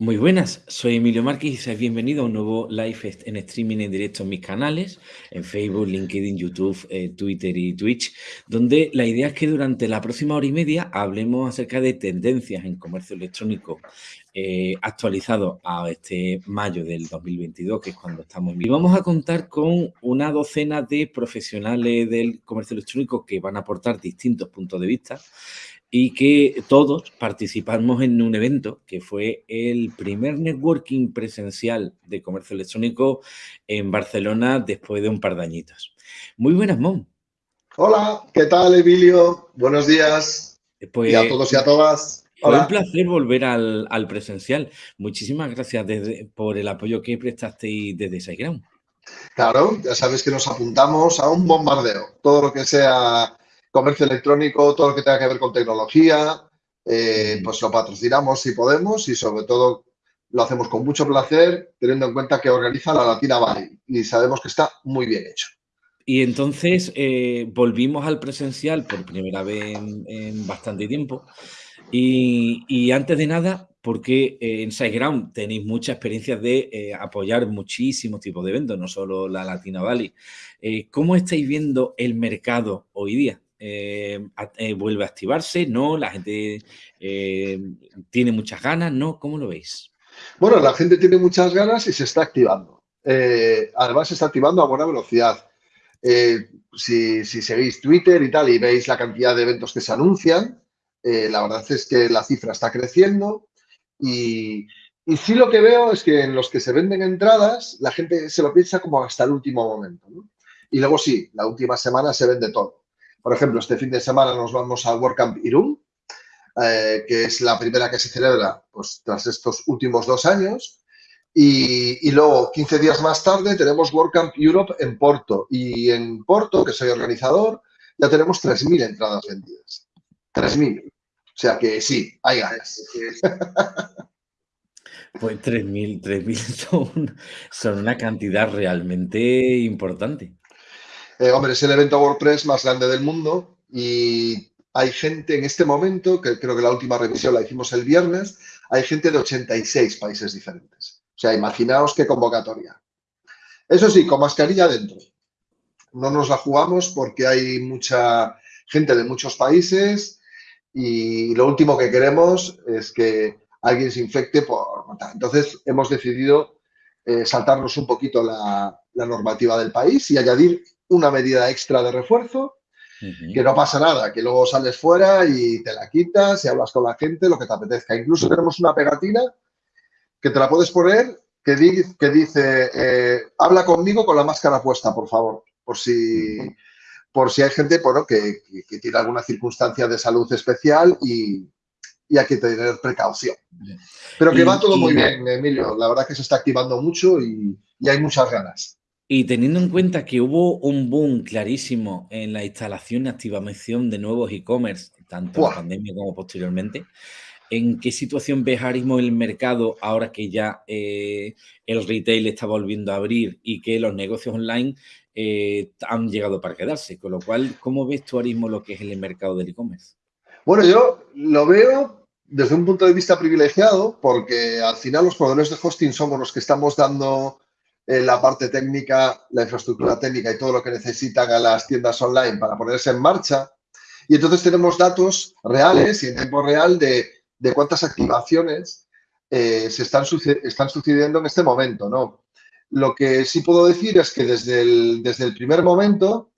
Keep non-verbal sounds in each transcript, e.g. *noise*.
Muy buenas, soy Emilio Márquez y seáis bienvenido a un nuevo live en streaming en directo en mis canales, en Facebook, LinkedIn, YouTube, eh, Twitter y Twitch, donde la idea es que durante la próxima hora y media hablemos acerca de tendencias en comercio electrónico eh, actualizado a este mayo del 2022, que es cuando estamos en Y vamos a contar con una docena de profesionales del comercio electrónico que van a aportar distintos puntos de vista y que todos participamos en un evento que fue el primer networking presencial de comercio electrónico en Barcelona después de un par de añitos. Muy buenas, Mon. Hola, ¿qué tal, Emilio? Buenos días. Pues, y a todos y a todas. Fue un placer volver al, presencial. Muchísimas gracias por el apoyo que prestasteis desde SiteGround. Claro, ya sabes que nos apuntamos a un bombardeo. Todo lo que sea comercio electrónico, todo lo que tenga que ver con tecnología, eh, pues lo patrocinamos si podemos y sobre todo lo hacemos con mucho placer, teniendo en cuenta que organiza la Latina Valley y sabemos que está muy bien hecho. Y entonces eh, volvimos al presencial por primera vez en, bastante tiempo. Y, antes de nada, porque eh, en SiteGround tenéis mucha experiencia de apoyar muchísimos tipos de eventos, no solo la Latina Valley. ¿Cómo estáis viendo el mercado hoy día? Eh, eh, vuelve a activarse, ¿no? La gente eh, tiene muchas ganas, ¿no? ¿Cómo lo veis? Bueno, la gente tiene muchas ganas y se está activando. además, se está activando a buena velocidad. Si, seguís Twitter y tal y veis la cantidad de eventos que se anuncian, la verdad es que la cifra está creciendo y, y sí lo que veo es que en los que se venden entradas, la gente se lo piensa como hasta el último momento. Y luego sí, la última semana se vende todo. Por ejemplo, este fin de semana nos vamos al WordCamp Irún, eh, que es la primera que se celebra pues, tras estos últimos dos años. Y, luego, 15 días más tarde, tenemos WordCamp Europe en Porto. Y en Porto, que soy organizador, ya tenemos 3.000 entradas vendidas. 3.000. O sea que sí, hay ganas. Pues 3.000, 3.000 *laughs* son, son una cantidad realmente importante. Eh, hombre, es el evento WordPress más grande del mundo y hay gente en este momento, que creo que la última revisión la hicimos el viernes, hay gente de 86 países diferentes. O sea, imaginaos qué convocatoria. Eso sí, con mascarilla dentro. No nos la jugamos porque hay mucha gente de muchos países y lo último que queremos es que alguien se infecte por... Entonces, hemos decidido eh, saltarnos un poquito la normativa del país y añadir una medida extra de refuerzo, que no pasa nada, que luego sales fuera y te la quitas y hablas con la gente, lo que te apetezca. Incluso tenemos una pegatina que te la puedes poner que, que dice, eh, habla conmigo con la máscara puesta, por favor, por si, por si hay gente bueno, que, tiene alguna circunstancia de salud especial y, hay que tener precaución. Pero que va todo muy bien, Emilio. La verdad que se está activando mucho y hay muchas ganas. Y teniendo en cuenta que hubo un boom clarísimo en la instalación y activación de nuevos e-commerce, tanto en la pandemia como posteriormente, ¿en qué situación ves ahora mismo el mercado ahora que ya eh, el retail está volviendo a abrir y que los negocios online eh, han llegado para quedarse? Con lo cual, ¿cómo ves tú ahora mismo lo que es el mercado del e-commerce? Bueno, yo lo veo desde un punto de vista privilegiado porque al final los proveedores de hosting somos los que estamos dando la parte técnica, la infraestructura técnica y todo lo que necesitan a las tiendas online para ponerse en marcha. Y entonces tenemos datos reales y en tiempo real de, cuántas activaciones eh, se están, están sucediendo en este momento. ¿no? Lo que sí puedo decir es que desde el, desde el primer momento,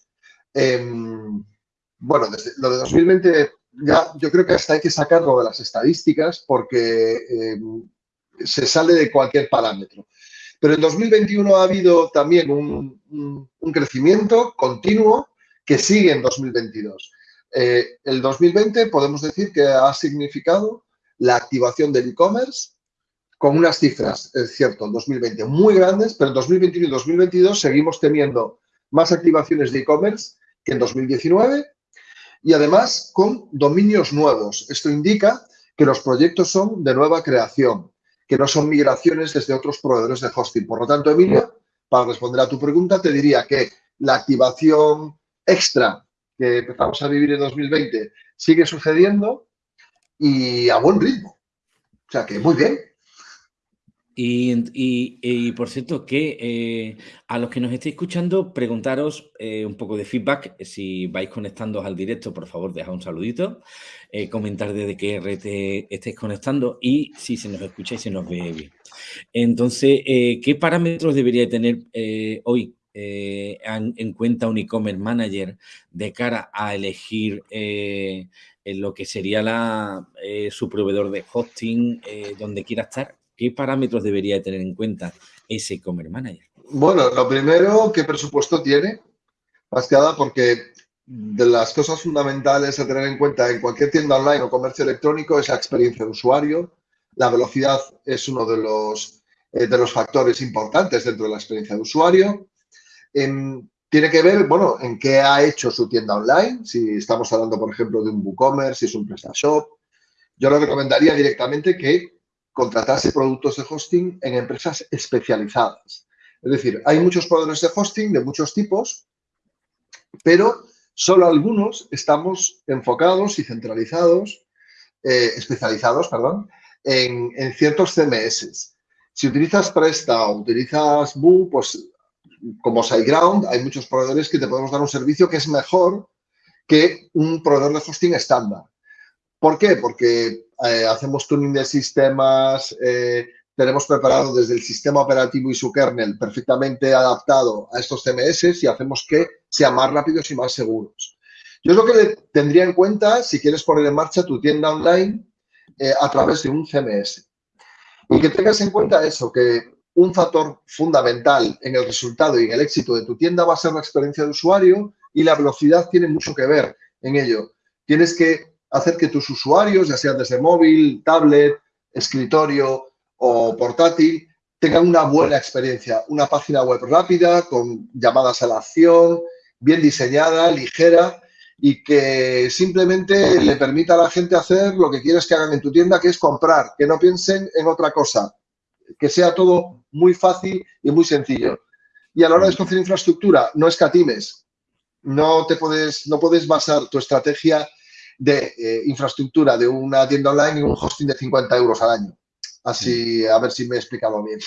em, bueno, desde lo de 2020 ya yo creo que hasta hay que sacarlo de las estadísticas porque em, se sale de cualquier parámetro. Pero en 2021 ha habido también un, crecimiento continuo que sigue en 2022. Eh, el 2020 podemos decir que ha significado la activación del e-commerce con unas cifras, es cierto, en 2020 muy grandes, pero en 2021 y 2022 seguimos teniendo más activaciones de e-commerce que en 2019 y además con dominios nuevos. Esto indica que los proyectos son de nueva creación, que no son migraciones desde otros proveedores de hosting. Por lo tanto, Emilio, para responder a tu pregunta, te diría que la activación extra que empezamos a vivir en 2020 sigue sucediendo y a buen ritmo. O sea que muy bien. Y, por cierto, que eh, a los que nos estéis escuchando, preguntaros eh, un poco de feedback. Si vais conectando al directo, por favor, dejad un saludito. Eh, comentar desde qué red estéis conectando y si se nos escucha y se nos ve bien. Entonces, ¿qué parámetros debería tener hoy en, cuenta un e-commerce manager de cara a elegir lo que sería la, su proveedor de hosting donde quiera estar? ¿Qué parámetros debería tener en cuenta ese e-commerce manager? Bueno, lo primero, ¿qué presupuesto tiene? Más porque de las cosas fundamentales a tener en cuenta en cualquier tienda online o comercio electrónico es la experiencia de usuario. La velocidad es uno de los, eh, de los factores importantes dentro de la experiencia de usuario. tiene que ver, bueno, en qué ha hecho su tienda online. Si estamos hablando, por ejemplo, de un WooCommerce, si es un PrestaShop. Yo le recomendaría directamente que contratarse productos de hosting en empresas especializadas. Es decir, hay muchos proveedores de hosting de muchos tipos, pero solo algunos estamos enfocados y centralizados, eh, especializados, perdón, en, ciertos CMS. Si utilizas Presta o utilizas Boo, pues como SiteGround, hay muchos proveedores que te podemos dar un servicio que es mejor que un proveedor de hosting estándar. ¿Por qué? Porque eh, hacemos tuning de sistemas, eh, tenemos preparado desde el sistema operativo y su kernel perfectamente adaptado a estos CMS y hacemos que sean más rápidos y más seguros. Yo es lo que tendría en cuenta si quieres poner en marcha tu tienda online eh, a través de un CMS. Y que tengas en cuenta eso, que un factor fundamental en el resultado y en el éxito de tu tienda va a ser la experiencia de usuario y la velocidad tiene mucho que ver en ello. Tienes que hacer que tus usuarios, ya sean desde móvil, tablet, escritorio o portátil, tengan una buena experiencia, una página web rápida, con llamadas a la acción, bien diseñada, ligera y que simplemente le permita a la gente hacer lo que quieres que hagan en tu tienda, que es comprar, que no piensen en otra cosa, que sea todo muy fácil y muy sencillo. Y a la hora de escoger infraestructura, no escatimes, no te puedes, no puedes basar tu estrategia de eh, infraestructura de una tienda online y un hosting de 50 euros al año. Así, a ver si me he explicado bien.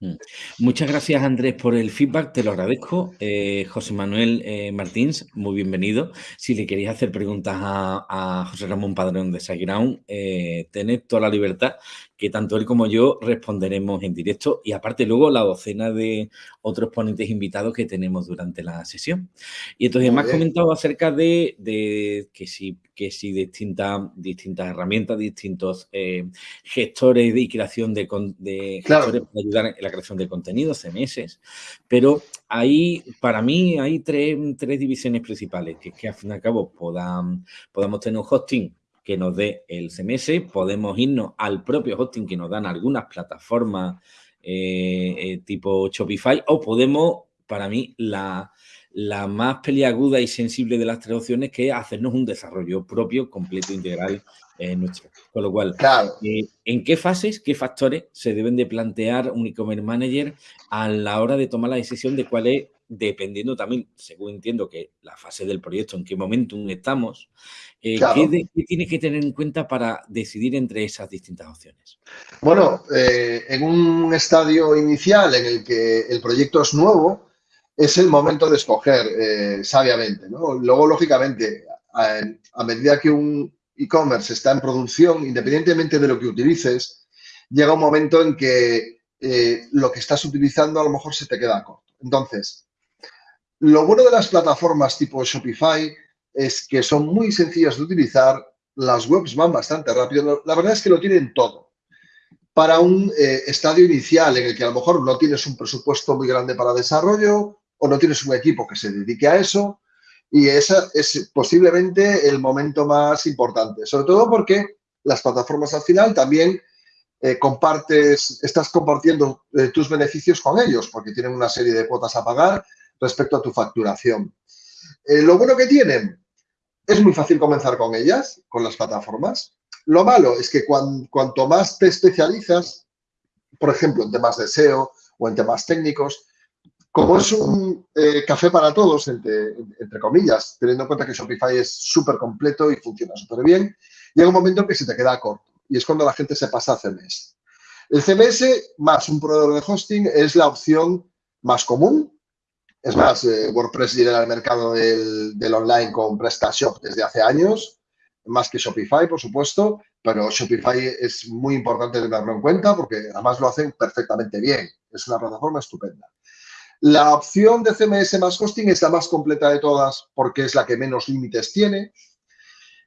Mm. Muchas gracias, Andrés, por el feedback, te lo agradezco. Eh, José Manuel eh, Martins, muy bienvenido. Si le queréis hacer preguntas a, José Ramón Padrón de SiteGround, eh, tened toda la libertad que tanto él como yo responderemos en directo y aparte luego la docena de otros ponentes invitados que tenemos durante la sesión. Y entonces me has comentado acerca de, que si, que si distintas, distintas herramientas, distintos eh, gestores de creación de, de gestores para ayudar en la creación de contenidos, CMS, pero ahí, para mí, hay tres, tres divisiones principales, que es que al fin y al cabo podamos tener un hosting que nos dé el CMS, podemos irnos al propio hosting que nos dan algunas plataformas eh, eh, tipo Shopify o podemos, para mí, la, más peliaguda y sensible de las tres opciones que es hacernos un desarrollo propio, completo, integral en nuestro. Con lo cual, eh, ¿en qué fases, qué factores se deben de plantear un e-commerce manager a la hora de tomar la decisión de cuál es dependiendo también, según entiendo que la fase del proyecto, en qué momento estamos, eh, ¿qué, tienes que tener en cuenta para decidir entre esas distintas opciones? Bueno, eh, en un estadio inicial en el que el proyecto es nuevo, es el momento de escoger eh, sabiamente. Luego, lógicamente, a, medida que un e-commerce está en producción, independientemente de lo que utilices, llega un momento en que lo que estás utilizando a lo mejor se te queda corto. Entonces, lo bueno de las plataformas tipo Shopify es que son muy sencillas de utilizar, las webs van bastante rápido, la verdad es que lo tienen todo. Para un eh, estadio inicial en el que a lo mejor no tienes un presupuesto muy grande para desarrollo o no tienes un equipo que se dedique a eso, y ese es posiblemente el momento más importante, sobre todo porque las plataformas al final también eh, compartes, estás compartiendo eh, tus beneficios con ellos porque tienen una serie de cuotas a pagar respecto a tu facturación. Eh, lo bueno que tienen, es muy fácil comenzar con ellas, con las plataformas. Lo malo es que cuanto más te especializas, por ejemplo, en temas de SEO o en temas técnicos, como es un eh, café para todos, entre, comillas, teniendo en cuenta que Shopify es súper completo y funciona súper bien, llega un momento en que se te queda corto y es cuando la gente se pasa a CMS. El CMS más un proveedor de hosting es la opción más común. Es más, eh, WordPress lidera el mercado del, online con PrestaShop desde hace años, más que Shopify, por supuesto, pero Shopify es muy importante tenerlo en cuenta porque además lo hacen perfectamente bien. Es una plataforma estupenda. La opción de CMS más hosting es la más completa de todas porque es la que menos límites tiene.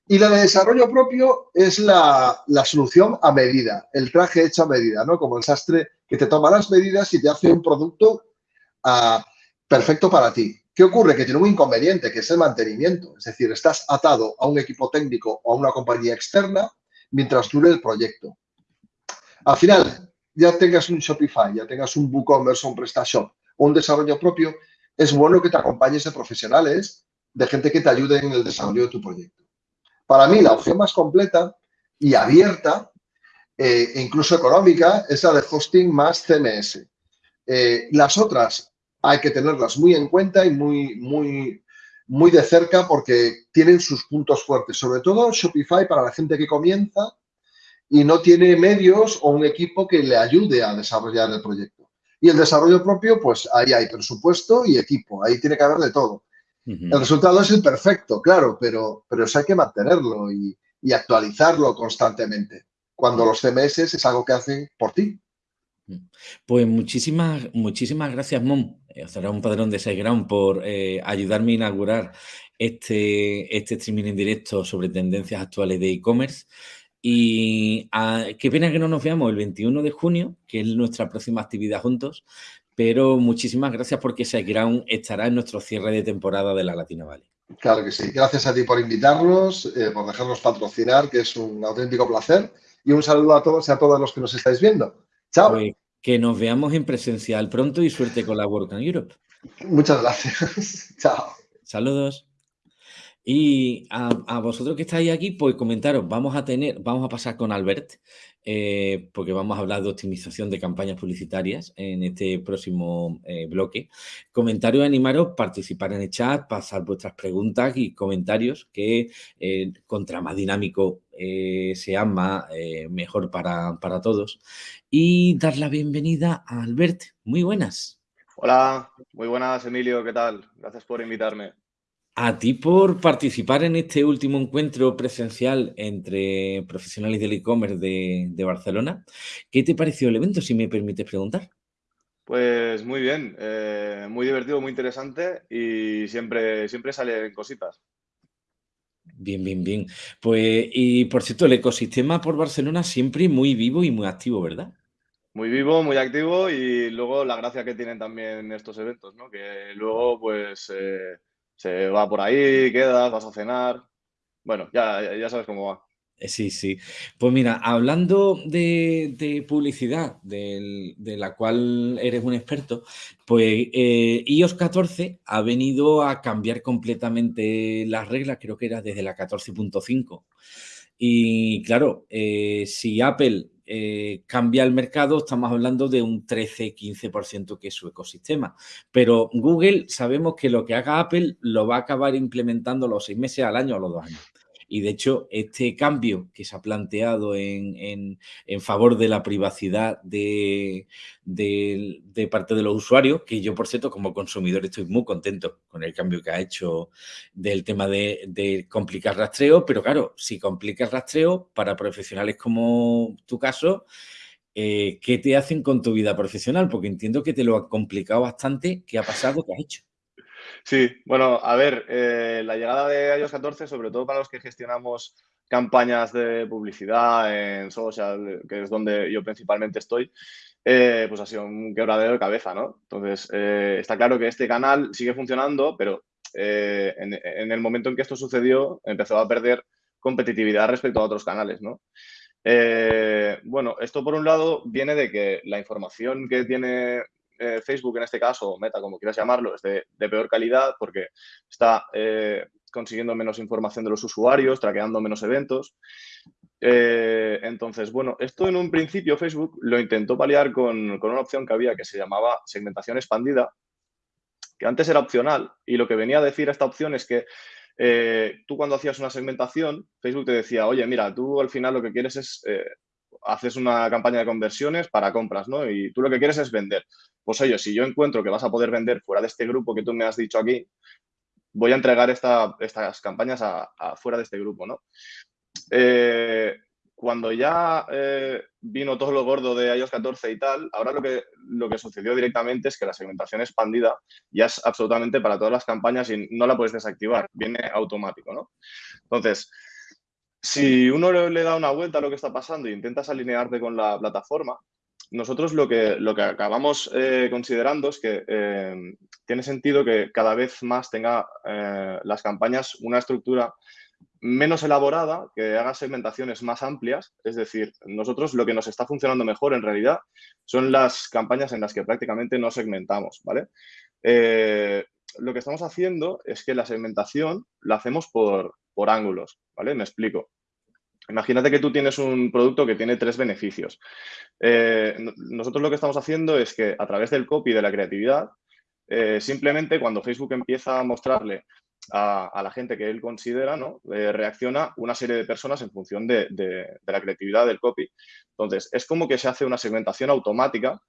Y la de desarrollo propio es la, solución a medida, el traje hecho a medida, ¿no? Como el sastre que te toma las medidas y te hace un producto ah, perfecto para ti. ¿Qué ocurre? Que tiene un inconveniente, que es el mantenimiento. Es decir, estás atado a un equipo técnico o a una compañía externa mientras dure el proyecto. Al final, ya tengas un Shopify, ya tengas un WooCommerce o un PrestaShop o un desarrollo propio, es bueno que te acompañes de profesionales, de gente que te ayude en el desarrollo de tu proyecto. Para mí, la opción más completa y abierta, eh, e incluso económica, es la de hosting más CMS. Eh, las otras hay que tenerlas muy en cuenta y muy, muy, muy de cerca porque tienen sus puntos fuertes. Sobre todo Shopify para la gente que comienza y no tiene medios o un equipo que le ayude a desarrollar el proyecto. Y el desarrollo propio, pues ahí hay presupuesto y equipo, ahí tiene que haber de todo. El resultado es el perfecto, claro, pero, pero eso hay que mantenerlo y, actualizarlo constantemente, cuando los CMS es algo que hacen por ti. Pues muchísimas, muchísimas gracias, Mom. Eh, será un padrón de SiteGround por eh, ayudarme a inaugurar este, este streaming en directo sobre tendencias actuales de e-commerce. Y ah, qué pena que no nos veamos el 21 de junio, que es nuestra próxima actividad juntos, pero muchísimas gracias porque SiteGround estará en nuestro cierre de temporada de la Latina Valley. Claro que sí. Gracias a ti por invitarnos, eh, por dejarnos patrocinar, que es un auténtico placer. Y un saludo a todos y a todos los que nos estáis viendo. Chao. Pues que nos veamos en presencial pronto y suerte con la Work Europe. Muchas gracias. *laughs* Chao. Saludos. Y a, vosotros que estáis aquí, pues comentaros, vamos a tener, vamos a pasar con Albert, eh, porque vamos a hablar de optimización de campañas publicitarias en este próximo eh, bloque. Comentarios, animaros, participar en el chat, pasar vuestras preguntas y comentarios, que eh, contra más dinámico sea más, mejor para, para todos. Y dar la bienvenida a Albert. Muy buenas. Hola, muy buenas Emilio, ¿qué tal? Gracias por invitarme a ti por participar en este último encuentro presencial entre profesionales del e-commerce de, Barcelona. ¿Qué te pareció el evento, si me permites preguntar? Pues muy bien, eh, muy divertido, muy interesante y siempre, siempre salen cositas. Bien, bien, bien. Pues, y por cierto, el ecosistema por Barcelona siempre muy vivo y muy activo, ¿verdad? Muy vivo, muy activo y luego la gracia que tienen también estos eventos, ¿no? Que luego, pues, eh, se va por ahí, quedas, vas a cenar. Bueno, ya, ya sabes cómo va. Eh, sí, sí. Pues mira, hablando de, publicidad, de la cual eres un experto, pues eh, iOS 14 ha venido a cambiar completamente las reglas, creo que era desde la 14.5. Y claro, eh, si Apple eh, cambia el mercado, estamos hablando de un 13-15% que es su ecosistema. Pero Google sabemos que lo que haga Apple lo va a acabar implementando los seis meses al año o los dos años. Y de hecho, este cambio que se ha planteado en, favor de la privacidad de, parte de los usuarios, que yo, por cierto, como consumidor estoy muy contento con el cambio que ha hecho del tema de, complicar rastreo, pero claro, si complicas rastreo para profesionales como tu caso, eh, ¿qué te hacen con tu vida profesional? Porque entiendo que te lo ha complicado bastante. ¿Qué ha pasado? ¿Qué has hecho? Sí, bueno, a ver, eh, la llegada de iOS 14, sobre todo para los que gestionamos campañas de publicidad en social, que es donde yo principalmente estoy, eh, pues ha sido un quebradero de cabeza, ¿no? Entonces, eh, está claro que este canal sigue funcionando, pero en, en, el momento en que esto sucedió, empezó a perder competitividad respecto a otros canales, ¿no? bueno, esto por un lado viene de que la información que tiene eh, Facebook en este caso, Meta, como quieras llamarlo, es de, peor calidad porque está eh, consiguiendo menos información de los usuarios, traqueando menos eventos. Eh, entonces, bueno, esto en un principio Facebook lo intentó paliar con, una opción que había que se llamaba segmentación expandida, que antes era opcional y lo que venía a decir esta opción es que tú cuando hacías una segmentación, Facebook te decía, oye, mira, tú al final lo que quieres es haces una campaña de conversiones para compras, ¿no? Y tú lo que quieres es vender. Pues oye, si yo encuentro que vas a poder vender fuera de este grupo que tú me has dicho aquí, voy a entregar estas campañas a, fuera de este grupo, ¿no? Eh, cuando ya eh, vino todo lo gordo de iOS 14 y tal, ahora lo que, lo que sucedió directamente es que la segmentación expandida ya es absolutamente para todas las campañas y no la puedes desactivar, viene automático, ¿no? Entonces, si uno le da una vuelta a lo que está pasando e intentas alinearte con la plataforma, nosotros lo que, lo que acabamos eh, considerando es que eh, tiene sentido que cada vez más tenga las campañas una estructura menos elaborada, que haga segmentaciones más amplias. Es decir, nosotros lo que nos está funcionando mejor en realidad son las campañas en las que prácticamente no segmentamos, ¿vale? Eh, lo que estamos haciendo es que la segmentación la hacemos por, ángulos, ¿vale? Me explico. Imagínate que tú tienes un producto que tiene tres beneficios. Eh, nosotros lo que estamos haciendo es que a través del copy de la creatividad, eh, simplemente cuando Facebook empieza a mostrarle a, la gente que él considera, ¿no? Eh, reacciona una serie de personas en función de, la creatividad del copy. Entonces, es como que se hace una segmentación automática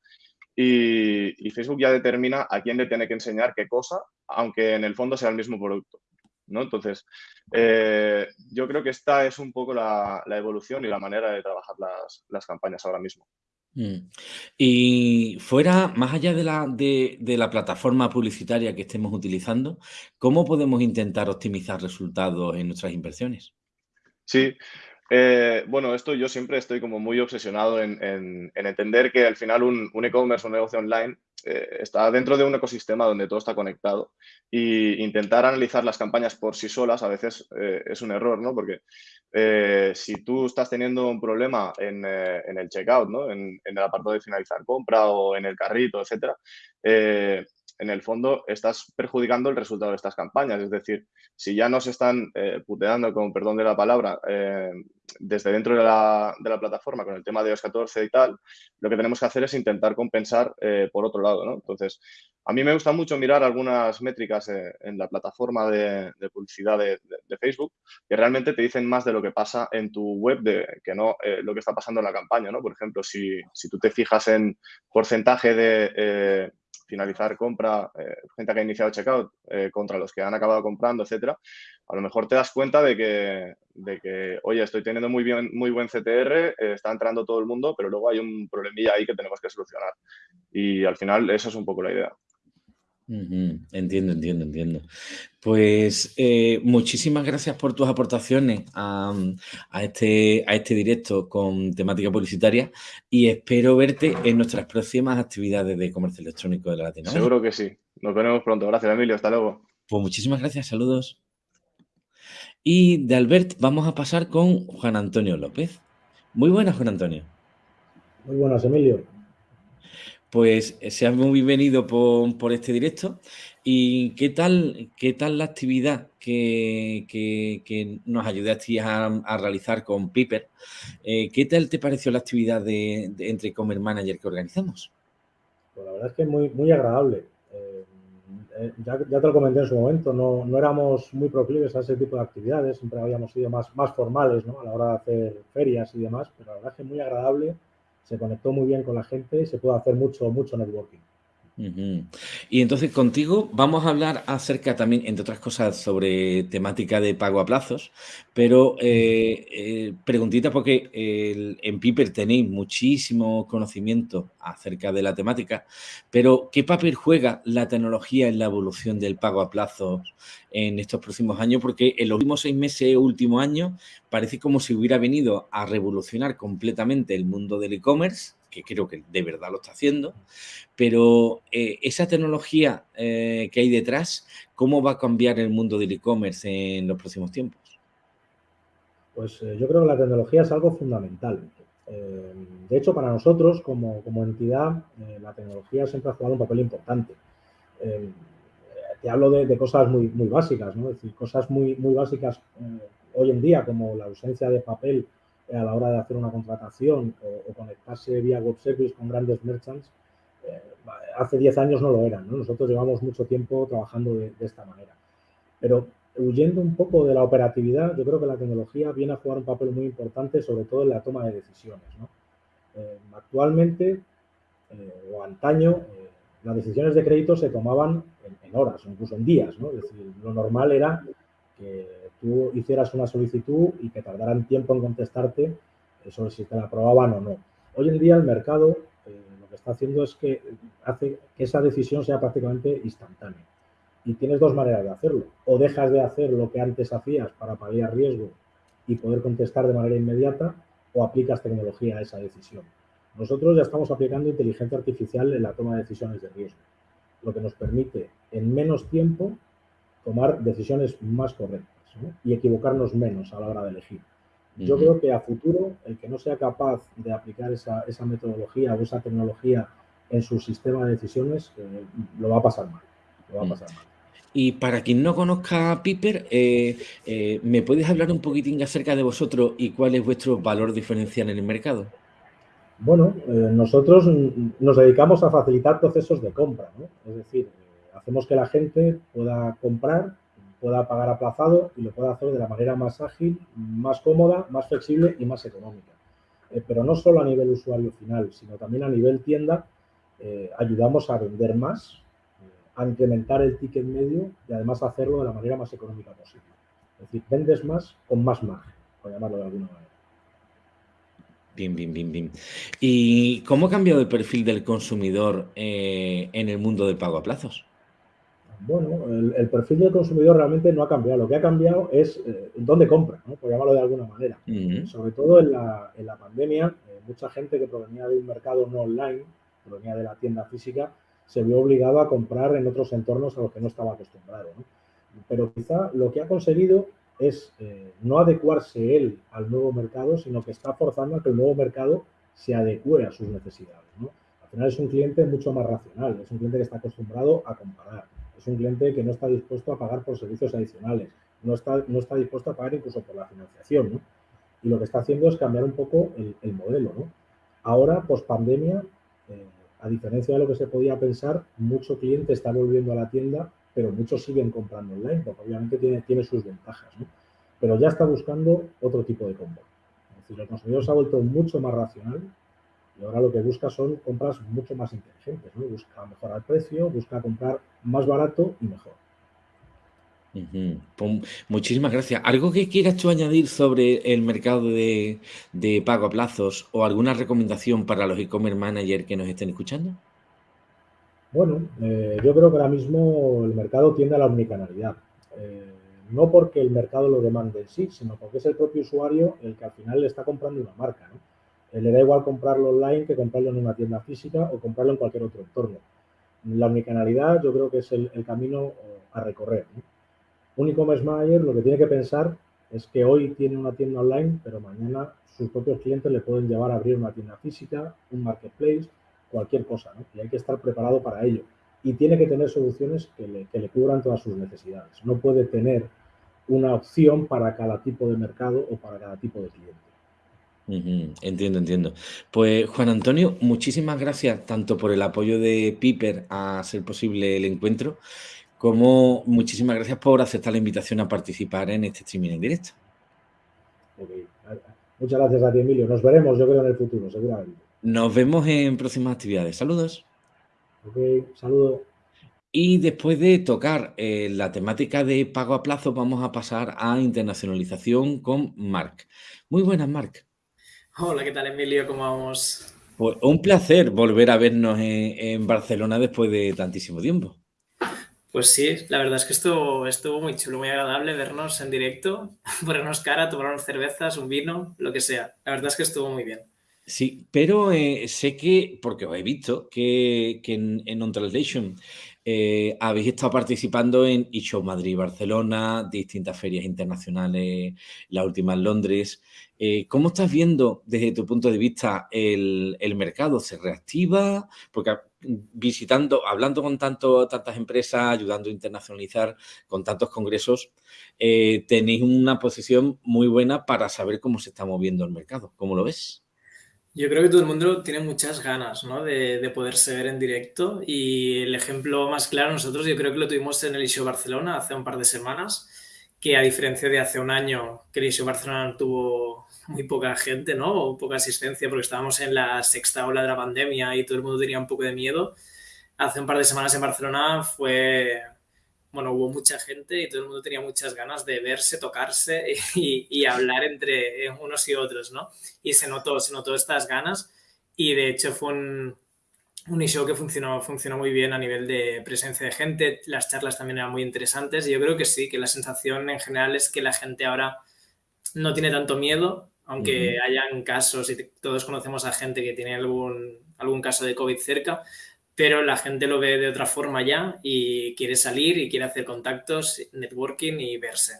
y, Facebook ya determina a quién le tiene que enseñar qué cosa, aunque en el fondo sea el mismo producto. ¿No? Entonces, eh, yo creo que esta es un poco la, evolución y la manera de trabajar las campañas ahora mismo. Mm. Y fuera, más allá de la, de, la plataforma publicitaria que estemos utilizando, ¿cómo podemos intentar optimizar resultados en nuestras inversiones? Sí, eh, bueno, esto yo siempre estoy como muy obsesionado en, entender que al final un, e-commerce o un negocio online eh, está dentro de un ecosistema donde todo está conectado y intentar analizar las campañas por sí solas a veces eh, es un error, ¿no? Porque si tú estás teniendo un problema en, el checkout, ¿no? En, en, el apartado de finalizar compra o en el carrito, etcétera, en el fondo estás perjudicando el resultado de estas campañas. Es decir, si ya nos están eh, puteando, con perdón de la palabra, eh, desde dentro de la, plataforma con el tema de iOS 14 y tal, lo que tenemos que hacer es intentar compensar eh, por otro lado. ¿no? Entonces, a mí me gusta mucho mirar algunas métricas en la plataforma de, publicidad de, Facebook que realmente te dicen más de lo que pasa en tu web de, que no lo que está pasando en la campaña. ¿no? Por ejemplo, si, si tú te fijas en porcentaje de finalizar compra, eh, gente que ha iniciado checkout eh, contra los que han acabado comprando, etcétera, a lo mejor te das cuenta de que, de que oye, estoy teniendo muy, bien, muy buen CTR, eh, está entrando todo el mundo, pero luego hay un problemilla ahí que tenemos que solucionar. Y al final, esa es un poco la idea. Entiendo, entiendo, entiendo. Pues eh, muchísimas gracias por tus aportaciones a, este, a este directo con temática publicitaria y espero verte en nuestras próximas actividades de comercio electrónico de la Latinoamérica. Seguro que sí. Nos veremos pronto. Gracias, Emilio. Hasta luego. Pues muchísimas gracias. Saludos. Y de Albert vamos a pasar con Juan Antonio López. Muy buenas, Juan Antonio. Muy buenas, Emilio pues eh, seas muy bienvenido por, este directo. ¿Y qué tal, qué tal la actividad que, nos ayudaste a, realizar con Piper? Eh, ¿Qué tal te pareció la actividad de, entre Commerce Manager que organizamos? Pues la verdad es que muy, muy agradable. Eh, ya, te lo comenté en su momento, no, no, éramos muy proclives a ese tipo de actividades, siempre habíamos sido más, más formales ¿no? a la hora de hacer ferias y demás, pero la verdad es que muy agradable se conectó muy bien con la gente y se puede hacer mucho, mucho networking. Y entonces contigo vamos a hablar acerca también, entre otras cosas, sobre temática de pago a plazos, pero eh, eh, preguntita porque en Piper tenéis muchísimo conocimiento acerca de la temática, pero ¿qué papel juega la tecnología en la evolución del pago a plazos en estos próximos años? Porque en los últimos seis meses, último año, parece como si hubiera venido a revolucionar completamente el mundo del e-commerce que creo que de verdad lo está haciendo, pero eh, esa tecnología eh, que hay detrás, ¿cómo va a cambiar el mundo del e-commerce en los próximos tiempos? Pues eh, yo creo que la tecnología es algo fundamental. de hecho, para nosotros como, entidad, la tecnología siempre ha jugado un papel importante. te hablo de, cosas muy, muy básicas, ¿no? es decir, cosas muy, muy básicas hoy en día, como la ausencia de papel a la hora de hacer una contratación o, conectarse vía web service con grandes merchants, eh, hace 10 años no lo eran. Nosotros llevamos mucho tiempo trabajando de, esta manera. Pero huyendo un poco de la operatividad, yo creo que la tecnología viene a jugar un papel muy importante, sobre todo en la toma de decisiones. actualmente o antaño las decisiones de crédito se tomaban en, horas o incluso en días, ¿no? Es decir, lo normal era que tú hicieras una solicitud y que tardaran tiempo en contestarte sobre si te la aprobaban o no. Hoy en día el mercado eh, lo que está haciendo es que hace que esa decisión sea prácticamente instantánea. Y tienes dos maneras de hacerlo. O dejas de hacer lo que antes hacías para paliar riesgo y poder contestar de manera inmediata, o aplicas tecnología a esa decisión. Nosotros ya estamos aplicando inteligencia artificial en la toma de decisiones de riesgo, lo que nos permite en menos tiempo tomar decisiones más correctas y equivocarnos menos a la hora de elegir. Yo creo que a futuro, el que no sea capaz de aplicar esa, metodología o esa tecnología en su sistema de decisiones, eh, lo va a pasar mal. Lo va a mm. pasar mal. Y para quien no conozca a Piper, eh, eh, ¿me puedes hablar un poquitín acerca de vosotros y cuál es vuestro valor diferencial en el mercado? Bueno, nosotros nos dedicamos a facilitar procesos de compra, ¿no? Es decir, hacemos que la gente pueda comprar pueda pagar aplazado y lo pueda hacer de la manera más ágil, más cómoda, más flexible y más económica. Eh, pero no solo a nivel usuario final, sino también a nivel tienda, eh, ayudamos a vender más, eh, a incrementar el ticket medio y además hacerlo de la manera más económica posible. Es decir, vendes más con más margen, por llamarlo de alguna manera. Bien, bien, bien, bien. ¿Y cómo ha cambiado el perfil del consumidor en el mundo del pago a plazos? Bueno, el, perfil del consumidor realmente no ha cambiado. Lo que ha cambiado es eh, dónde compra, por llamarlo de alguna manera. Sobre todo en la, pandemia, eh, mucha gente que provenía de un mercado no online, provenía de la tienda física, se vio obligado a comprar en otros entornos a los que no estaba acostumbrado. Pero quizá lo que ha conseguido es eh, no adecuarse él al nuevo mercado, sino que está forzando a que el nuevo mercado se adecue a sus necesidades. Al final es un cliente mucho más racional, es un cliente que está acostumbrado a comparar es un cliente que no está dispuesto a pagar por servicios adicionales, no está, no está dispuesto a pagar incluso por la financiación, ¿no? Y lo que está haciendo es cambiar un poco el, modelo, ¿no? Ahora, post pandemia, eh, a diferencia de lo que se podía pensar, mucho cliente está volviendo a la tienda, pero muchos siguen comprando online, porque obviamente tiene, tiene sus ventajas, ¿no? Pero ya está buscando otro tipo de compra. Es decir, el consumidor se ha vuelto mucho más racional, y ahora lo que busca son compras mucho más inteligentes, ¿no? Busca mejorar el precio, busca comprar más barato y mejor. Pues, muchísimas gracias. ¿Algo que quieras tú añadir sobre el mercado de, pago a plazos o alguna recomendación para los e-commerce managers que nos estén escuchando? Bueno, eh, yo creo que ahora mismo el mercado tiende a la omnicanalidad. Eh, no porque el mercado lo demande en sí, sino porque es el propio usuario el que al final le está comprando una marca. ¿no? Eh, le da igual comprarlo online que comprarlo en una tienda física o comprarlo en cualquier otro entorno. La omnicanalidad yo creo que es el, camino eh, a recorrer. Un e-commerce manager lo que tiene que pensar es que hoy tiene una tienda online, pero mañana sus propios clientes le pueden llevar a abrir una tienda física, un marketplace, cualquier cosa, Y hay que estar preparado para ello. Y tiene que tener soluciones que le, que le cubran todas sus necesidades. No puede tener una opción para cada tipo de mercado o para cada tipo de cliente. Entiendo, entiendo. Pues Juan Antonio, muchísimas gracias tanto por el apoyo de Piper a hacer posible el encuentro, como muchísimas gracias por aceptar la invitación a participar en este streaming en directo. Muchas gracias a ti, Emilio. Nos veremos, yo creo, en el futuro, seguramente. Nos vemos en próximas actividades. Saludos. Ok, saludos. Y después de tocar eh, la temática de pago a plazo, vamos a pasar a internacionalización con Marc. Muy buenas, Marc. Hola, ¿qué tal Emilio? ¿Cómo vamos? Pues un placer volver a vernos en, Barcelona después de tantísimo tiempo. Pues sí, la verdad es que estuvo, estuvo muy chulo, muy agradable vernos en directo, *laughs* ponernos cara, tomarnos cervezas, un vino, lo que sea. La verdad es que estuvo muy bien. Sí, pero eh, sé que, porque os he visto, que, en, en On eh, habéis estado participando en eShow Madrid Barcelona, distintas ferias internacionales, la última en Londres. Eh, ¿Cómo estás viendo desde tu punto de vista el, mercado? ¿Se reactiva? Porque visitando, hablando con tanto, tantas empresas, ayudando a internacionalizar, con tantos congresos, eh, tenéis una posición muy buena para saber cómo se está moviendo el mercado. ¿Cómo lo ves? Yo creo que todo el mundo tiene muchas ganas ¿no? de, de, poderse ver en directo y el ejemplo más claro nosotros yo creo que lo tuvimos en el ISO Barcelona hace un par de semanas, que a diferencia de hace un año que el ISO Barcelona tuvo muy poca gente, ¿no? O poca asistencia porque estábamos en la sexta ola de la pandemia y todo el mundo tenía un poco de miedo. Hace un par de semanas en Barcelona fue, bueno, hubo mucha gente y todo el mundo tenía muchas ganas de verse, tocarse *laughs* y, hablar entre unos y otros, ¿no? Y se notó, se notó estas ganas y de hecho fue un, un show que funcionó, funcionó muy bien a nivel de presencia de gente, las charlas también eran muy interesantes y yo creo que sí, que la sensación en general es que la gente ahora no tiene tanto miedo, aunque hayan casos y todos conocemos a gente que tiene algún, algún caso de COVID cerca, pero la gente lo ve de otra forma ya y quiere salir y quiere hacer contactos, networking y verse.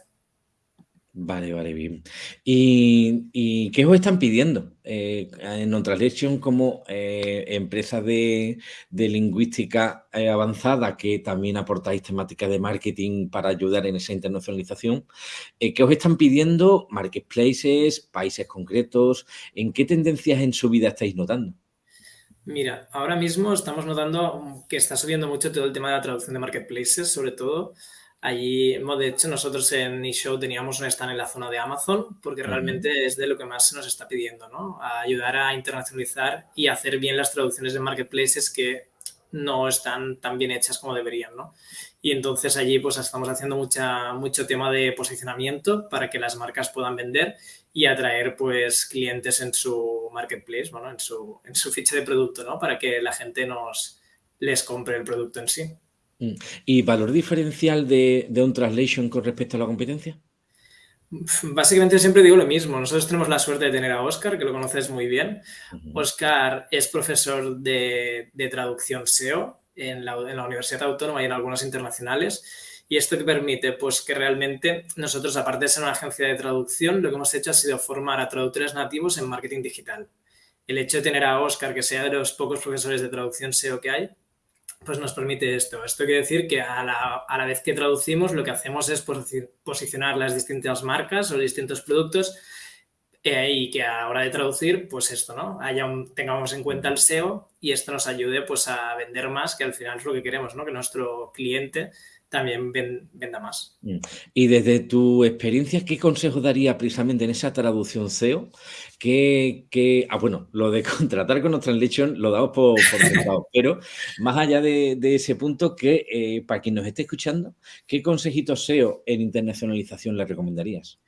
Vale, vale, bien. ¿Y, qué os están pidiendo eh, en Non-Translation como eh, empresa de, lingüística eh, avanzada que también aportáis temáticas de marketing para ayudar en esa internacionalización? ¿Qué os están pidiendo marketplaces, países concretos? ¿En qué tendencias en su vida estáis notando? Mira, ahora mismo estamos notando que está subiendo mucho todo el tema de la traducción de marketplaces, sobre todo Allí, de hecho, nosotros en eShow teníamos un stand en la zona de Amazon porque realmente es de lo que más se nos está pidiendo, ¿no? A ayudar a internacionalizar y hacer bien las traducciones de marketplaces que no están tan bien hechas como deberían, ¿no? Y entonces allí pues estamos haciendo mucha, mucho tema de posicionamiento para que las marcas puedan vender y atraer pues clientes en su marketplace, bueno, en su, en su ficha de producto, ¿no? Para que la gente nos les compre el producto en sí. Mm. ¿Y valor diferencial de, un translation con respecto a la competencia? Básicamente siempre digo lo mismo. Nosotros tenemos la suerte de tener a Oscar, que lo conoces muy bien. Oscar es profesor de, traducción SEO en la, Universidad Autónoma y en algunos internacionales. Y esto que permite, pues que realmente nosotros, aparte de ser una agencia de traducción, lo que hemos hecho ha sido formar a traductores nativos en marketing digital. El hecho de tener a Oscar, que sea de los pocos profesores de traducción SEO que hay, pues nos permite esto. Esto quiere decir que a la, vez que traducimos, lo que hacemos es posicionar las distintas marcas o distintos productos eh, y que a la hora de traducir, pues esto, ¿no? Haya tengamos en cuenta el SEO y esto nos ayude pues a vender más, que al final es lo que queremos, ¿no? Que nuestro cliente también venda más. Mm. Y desde tu experiencia, ¿qué consejo daría precisamente en esa traducción SEO? Que, ah, bueno, lo de *laughs* contratar con Translation lo damos por, por *laughs* pero más allá de, ese punto, que eh, para quien nos esté escuchando, ¿qué consejitos SEO en internacionalización le recomendarías?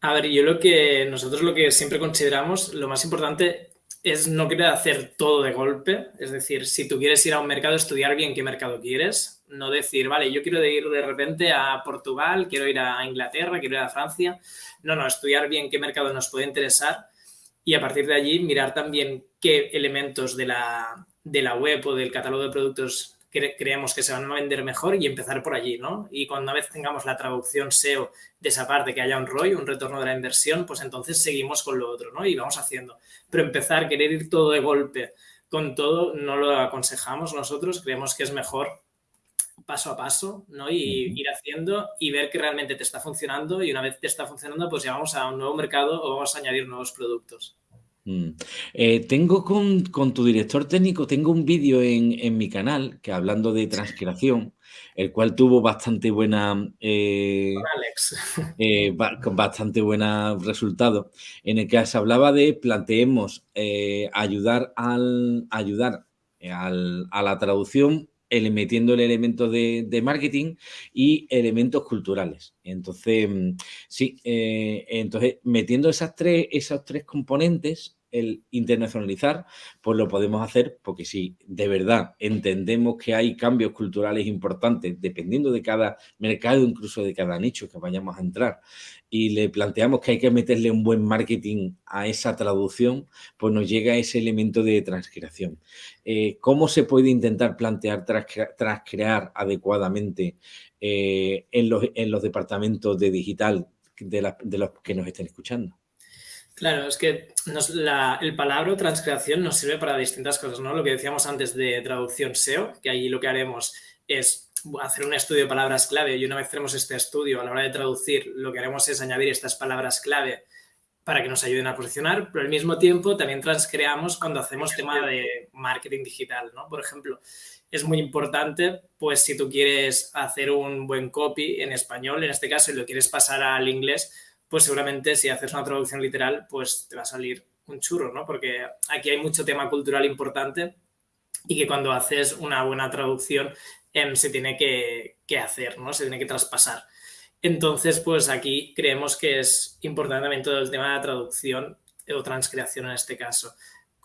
A ver, yo lo que nosotros lo que siempre consideramos, lo más importante es no querer hacer todo de golpe. Es decir, si tú quieres ir a un mercado, estudiar bien qué mercado quieres. No decir, vale, yo quiero ir de repente a Portugal, quiero ir a Inglaterra, quiero ir a Francia. No, no, estudiar bien qué mercado nos puede interesar y a partir de allí mirar también qué elementos de la, de la web o del catálogo de productos creemos que se van a vender mejor y empezar por allí, ¿no? Y cuando una vez tengamos la traducción SEO de esa parte, que haya un ROI, un retorno de la inversión, pues entonces seguimos con lo otro, ¿no? Y vamos haciendo. Pero empezar, querer ir todo de golpe con todo, no lo aconsejamos nosotros, creemos que es mejor paso a paso, ¿no? Y ir haciendo y ver que realmente te está funcionando y una vez te está funcionando, pues ya vamos a un nuevo mercado o vamos a añadir nuevos productos. Mm. Eh, tengo con, tu director técnico, tengo un vídeo en, mi canal que hablando de transcreación, el cual tuvo bastante buena eh, *laughs* eh, con bastante buena resultado, en el que se hablaba de planteemos ayudar al ayudar a la traducción metiendo el elemento de, marketing y elementos culturales. Entonces, mm, sí, entonces metiendo esas tres, esos tres componentes, el internacionalizar, pues lo podemos hacer porque si de verdad entendemos que hay cambios culturales importantes dependiendo de cada mercado, incluso de cada nicho que vayamos a entrar, y le planteamos que hay que meterle un buen marketing a esa traducción, pues nos llega ese elemento de transcreación. Eh, ¿Cómo se puede intentar plantear transcrear adecuadamente eh, en, los, en, los, departamentos de digital de, los que nos estén escuchando? Claro, es que el palabra transcreación nos sirve para distintas cosas, ¿no? Lo que decíamos antes de traducción SEO, que ahí lo que haremos es hacer un estudio de palabras clave y una vez tenemos este estudio a la hora de traducir, lo que haremos es añadir estas palabras clave para que nos ayuden a posicionar, pero al mismo tiempo también transcreamos cuando hacemos tema de marketing digital, ¿no? Por ejemplo, es muy importante, pues si tú quieres hacer un buen copy en español, en este caso, y lo quieres pasar al inglés, pues seguramente si haces una traducción literal, pues te va a salir un churro, ¿no? Porque aquí hay mucho tema cultural importante y que cuando haces una buena traducción em, se tiene que, hacer, ¿no? Se tiene que traspasar. Entonces, pues aquí creemos que es importante también todo el tema de la traducción o transcreación en este caso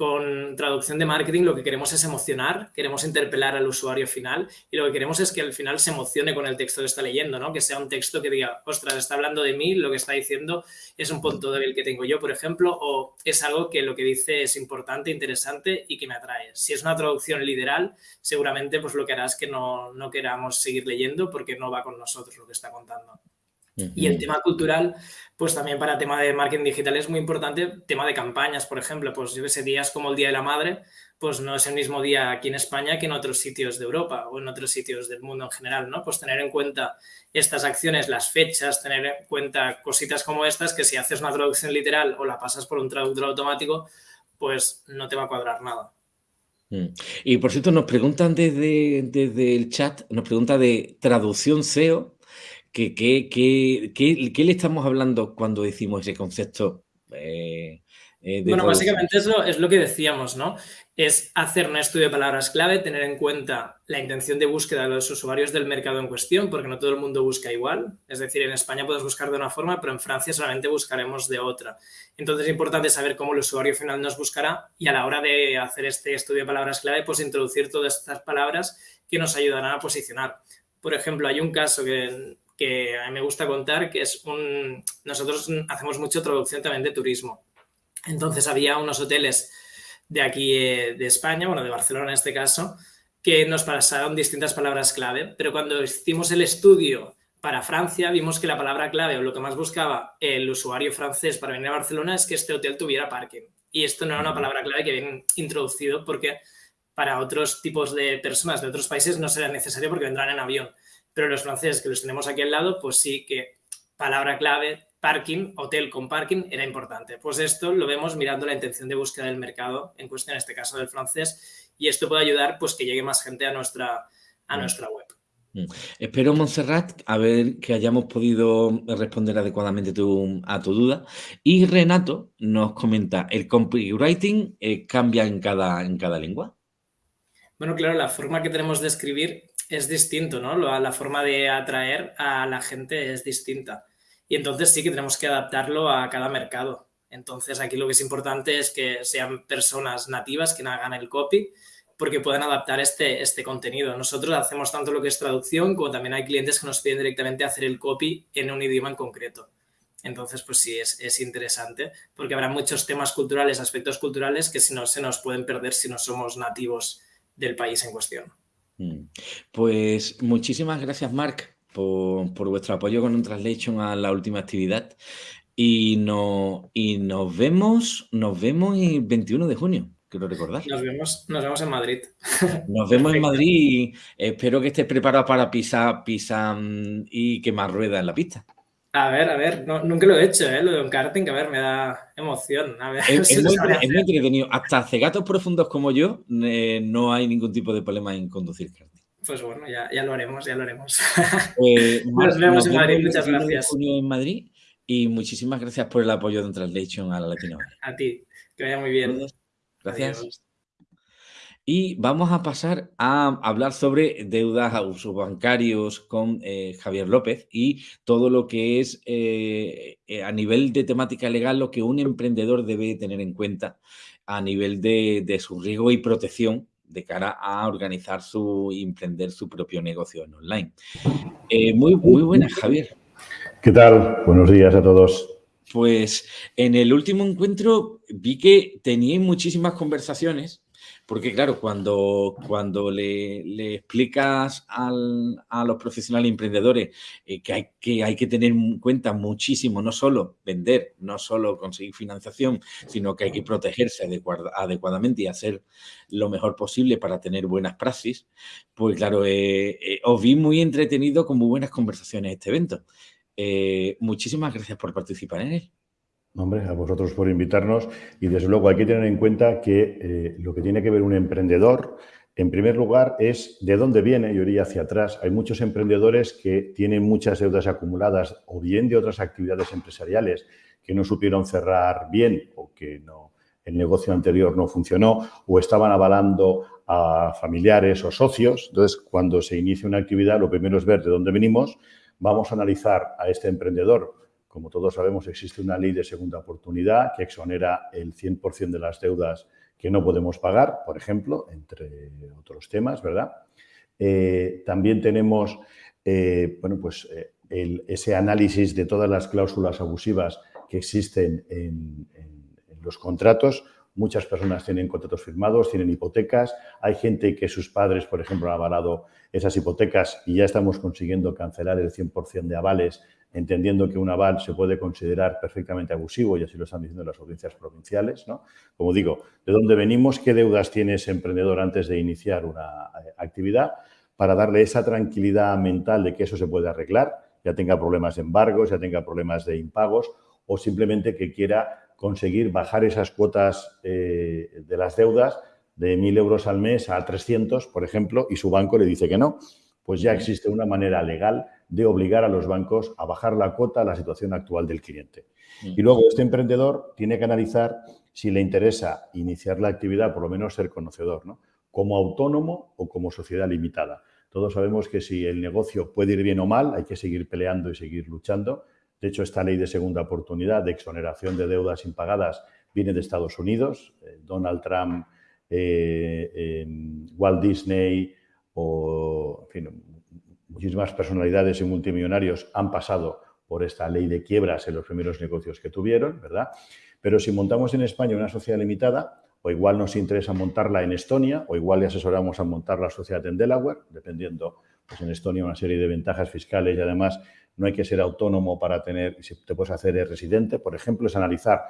con traducción de marketing lo que queremos es emocionar, queremos interpelar al usuario final y lo que queremos es que al final se emocione con el texto que está leyendo, ¿no? Que sea un texto que diga, ostras, está hablando de mí, lo que está diciendo es un punto débil que tengo yo, por ejemplo, o es algo que lo que dice es importante, interesante y que me atrae. Si es una traducción literal, seguramente pues lo que hará es que no, no queramos seguir leyendo porque no va con nosotros lo que está contando. Y el tema cultural, pues también para tema de marketing digital es muy importante, tema de campañas, por ejemplo, pues yo sé, días como el Día de la Madre, pues no es el mismo día aquí en España que en otros sitios de Europa o en otros sitios del mundo en general, ¿no? Pues tener en cuenta estas acciones, las fechas, tener en cuenta cositas como estas que si haces una traducción literal o la pasas por un traductor automático, pues no te va a cuadrar nada. Mm. Y por cierto, nos preguntan desde, desde el chat, nos pregunta de traducción SEO, ¿Qué, qué, qué, qué le estamos hablando cuando decimos ese concepto? Eh, eh, bueno, básicamente eso es lo que decíamos, ¿no? Es hacer un estudio de palabras clave, tener en cuenta la intención de búsqueda de los usuarios del mercado en cuestión, porque no todo el mundo busca igual. Es decir, en España puedes buscar de una forma, pero en Francia solamente buscaremos de otra. Entonces es importante saber cómo el usuario final nos buscará y a la hora de hacer este estudio de palabras clave, pues introducir todas estas palabras que nos ayudarán a posicionar. Por ejemplo, hay un caso que que a mí me gusta contar, que es un... Nosotros hacemos mucho traducción también de turismo. Entonces había unos hoteles de aquí eh, de España, bueno, de Barcelona en este caso, que nos pasaron distintas palabras clave, pero cuando hicimos el estudio para Francia, vimos que la palabra clave o lo que más buscaba el usuario francés para venir a Barcelona es que este hotel tuviera parking. Y esto no era una palabra clave que habían introducido porque para otros tipos de personas de otros países no será necesario porque vendrán en avión. Pero los franceses que los tenemos aquí al lado, pues sí que palabra clave, parking, hotel con parking, era importante. Pues esto lo vemos mirando la intención de búsqueda del mercado, en cuestión en este caso del francés, y esto puede ayudar pues que llegue más gente a nuestra, a mm. nuestra web. Mm. Espero, Montserrat, a ver que hayamos podido responder adecuadamente a tu duda. Y Renato nos comenta, ¿el copywriting eh, cambia en cada, en cada lengua? Bueno, claro, la forma que tenemos de escribir es distinto, ¿no? La forma de atraer a la gente es distinta. Y entonces sí que tenemos que adaptarlo a cada mercado. Entonces aquí lo que es importante es que sean personas nativas que hagan el copy porque puedan adaptar este, este contenido. Nosotros hacemos tanto lo que es traducción como también hay clientes que nos piden directamente hacer el copy en un idioma en concreto. Entonces, pues sí, es, es, interesante porque habrá muchos temas culturales, aspectos culturales que si no se nos pueden perder si no somos nativos del país en cuestión. Mm. Pues muchísimas gracias, Marc, por, vuestro apoyo con un translation a la última actividad. Y, no, y nos vemos, nos vemos el 21 de junio, quiero recordar. Nos vemos, nos vemos en Madrid. *laughs* Nos vemos en Madrid y espero que estés preparado para pisar, pisar mm, y quemar ruedas en la pista. A ver, a ver, nunca lo he hecho, ¿eh? lo de un karting, a ver, me da emoción. *laughs* es, muy, entretenido. Hasta cegatos profundos como yo, eh, no hay ningún tipo de problema en conducir karting. Pues bueno, ya, ya lo haremos, ya lo haremos. Eh, *laughs* nos vemos en Madrid, muchas gracias. en Madrid y muchísimas gracias por el apoyo de Translation a la Latinoamérica. A ti, que vaya muy bien. Gracias. Y vamos a pasar a hablar sobre deudas a usos bancarios con eh, Javier López y todo lo que es eh, eh, a nivel de temática legal lo que un emprendedor debe tener en cuenta a nivel de, su riesgo y protección de cara a organizar su y emprender su propio negocio en online. muy, muy buenas, Javier. ¿Qué tal? Buenos días a todos. Pues en el último encuentro vi que teníais muchísimas conversaciones porque claro, cuando, cuando le, explicas a los profesionales emprendedores eh, que, hay, que hay que tener en cuenta muchísimo, no solo vender, no solo conseguir financiación, sino que hay que protegerse adecuadamente y hacer lo mejor posible para tener buenas praxis, pues claro, eh, eh, os vi muy entretenido con muy buenas conversaciones este evento. muchísimas gracias por participar en él. Hombre, a vosotros por invitarnos y desde luego hay que tener en cuenta que eh, lo que tiene que ver un emprendedor En primer lugar, es de dónde viene, yo iría hacia atrás. Hay muchos emprendedores que tienen muchas deudas acumuladas o bien de otras actividades empresariales que no supieron cerrar bien o que no, el negocio anterior no funcionó o estaban avalando a familiares o socios. Entonces, cuando se inicia una actividad, lo primero es ver de dónde venimos. Vamos a analizar a este emprendedor. Como todos sabemos, existe una ley de segunda oportunidad que exonera el 100% de las deudas que no podemos pagar, por ejemplo, entre otros temas, ¿verdad? Eh, también tenemos, eh, bueno, pues eh, ese análisis de todas las cláusulas abusivas que existen en, los contratos. Muchas personas tienen contratos firmados, tienen hipotecas. Hay gente que sus padres, por ejemplo, han avalado esas hipotecas y ya estamos consiguiendo cancelar el 100% de avales, entendiendo que un aval se puede considerar perfectamente abusivo y así lo están diciendo las audiencias provinciales. ¿no? Como digo, ¿de dónde venimos? ¿Qué deudas tiene ese emprendedor antes de iniciar una eh, actividad? Para darle esa tranquilidad mental de que eso se puede arreglar, ya tenga problemas de embargos, ya tenga problemas de impagos o simplemente que quiera conseguir bajar esas cuotas eh, de las deudas de 1.000 euros al mes a 300, por ejemplo, y su banco le dice que no, pues ya existe una manera legal de obligar a los bancos a bajar la cuota a la situación actual del cliente. Y luego este emprendedor tiene que analizar si le interesa iniciar la actividad, por lo menos ser conocedor, ¿no? como autónomo o como sociedad limitada. Todos sabemos que si el negocio puede ir bien o mal, hay que seguir peleando y seguir luchando, de hecho, esta ley de segunda oportunidad de exoneración de deudas impagadas viene de Estados Unidos. Eh, Donald Trump, eh, Walt Disney o muchísimas personalidades y multimillonarios han pasado por esta ley de quiebras en los primeros negocios que tuvieron, ¿verdad? Pero si montamos en España una sociedad limitada, o igual nos interesa montarla en Estonia, o igual le asesoramos a montar la sociedad en Delaware, dependiendo, pues en Estonia una serie de ventajas fiscales y además no hay que ser autónomo para tener, si te puedes hacer residente, por ejemplo, es analizar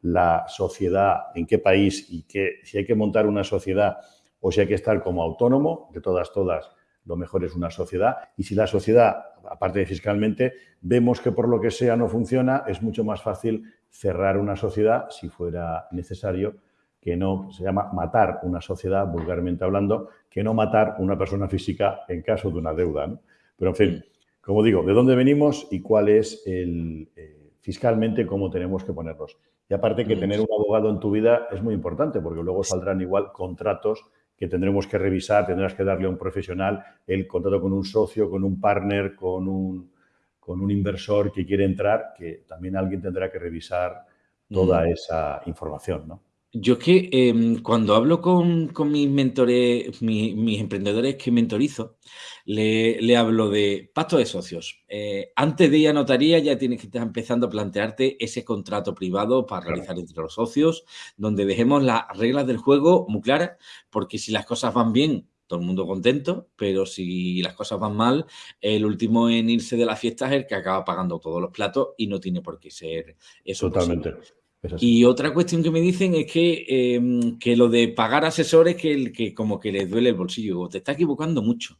la sociedad, en qué país y qué, si hay que montar una sociedad o si hay que estar como autónomo, de todas, todas, lo mejor es una sociedad. Y si la sociedad, aparte de fiscalmente, vemos que por lo que sea no funciona, es mucho más fácil cerrar una sociedad si fuera necesario que no, se llama matar una sociedad, vulgarmente hablando, que no matar una persona física en caso de una deuda. Pero, en fin, como digo, de dónde venimos y cuál es el, eh, fiscalmente cómo tenemos que ponerlos. Y aparte que tener un abogado en tu vida es muy importante porque luego saldrán igual contratos que tendremos que revisar, tendrás que darle a un profesional el contrato con un socio, con un partner, con un, con un inversor que quiere entrar, que también alguien tendrá que revisar toda esa información, ¿no? Yo es que em, cuando hablo con, mis mentores, mis emprendedores que mentorizo, le, hablo de pacto de socios. Eh, antes de ir a notaría ya tienes que estar empezando a plantearte ese contrato privado para realizar entre los socios, donde dejemos las reglas del juego muy claras, porque si las cosas van bien, todo el mundo contento, pero si las cosas van mal, el último en irse de la fiesta es el que acaba pagando todos los platos y no tiene por qué ser eso. Totalmente. Y otra cuestión que me dicen es que, em, que lo de pagar asesores, que, que como que les duele el bolsillo. Te está equivocando mucho.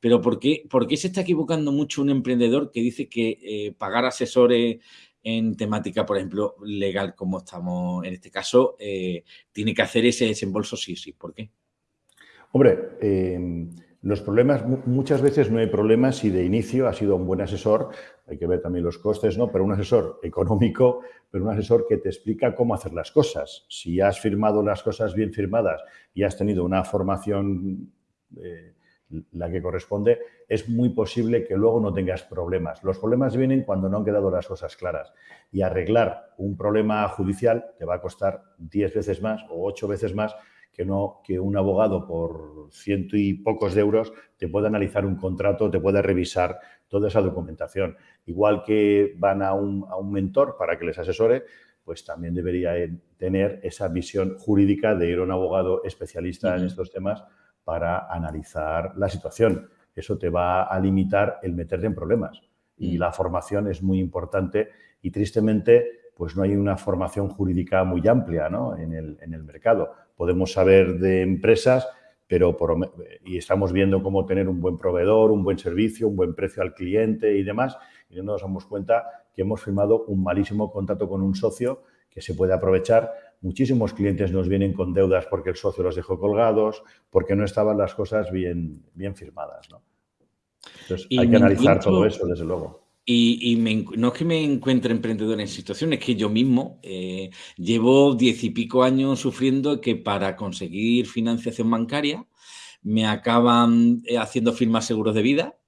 Pero ¿por qué, ¿por qué se está equivocando mucho un emprendedor que dice que eh, pagar asesores en temática, por ejemplo, legal, como estamos en este caso, eh, tiene que hacer ese desembolso sí sí? ¿Por qué? Hombre, em, los problemas, muchas veces no hay problemas si de inicio ha sido un buen asesor, hay que ver también los costes, ¿no? Pero un asesor económico, pero un asesor que te explica cómo hacer las cosas. Si has firmado las cosas bien firmadas y has tenido una formación, eh, la que corresponde, es muy posible que luego no tengas problemas. Los problemas vienen cuando no han quedado las cosas claras. Y arreglar un problema judicial te va a costar 10 veces más o 8 veces más que no que un abogado por ciento y pocos de euros te pueda analizar un contrato, te pueda revisar toda esa documentación. Igual que van a un, a un mentor para que les asesore, pues también debería tener esa visión jurídica de ir a un abogado especialista en estos temas para analizar la situación. Eso te va a limitar el meterte en problemas. Y mm. la formación es muy importante y tristemente pues no hay una formación jurídica muy amplia ¿no? en, el, en el mercado podemos saber de empresas, pero y estamos viendo cómo tener un buen proveedor, un buen servicio, un buen precio al cliente y demás, y no nos damos cuenta que hemos firmado un malísimo contrato con un socio que se puede aprovechar muchísimos clientes nos vienen con deudas porque el socio los dejó colgados, porque no estaban las cosas bien, bien firmadas. ¿no? Entonces, hay que analizar todo eso, desde luego. Y, no es que me encuentre emprendedor en situaciones, es que yo mismo eh, llevo diez y pico años sufriendo que para conseguir financiación bancaria me acaban eh, haciendo firmas seguros de vida,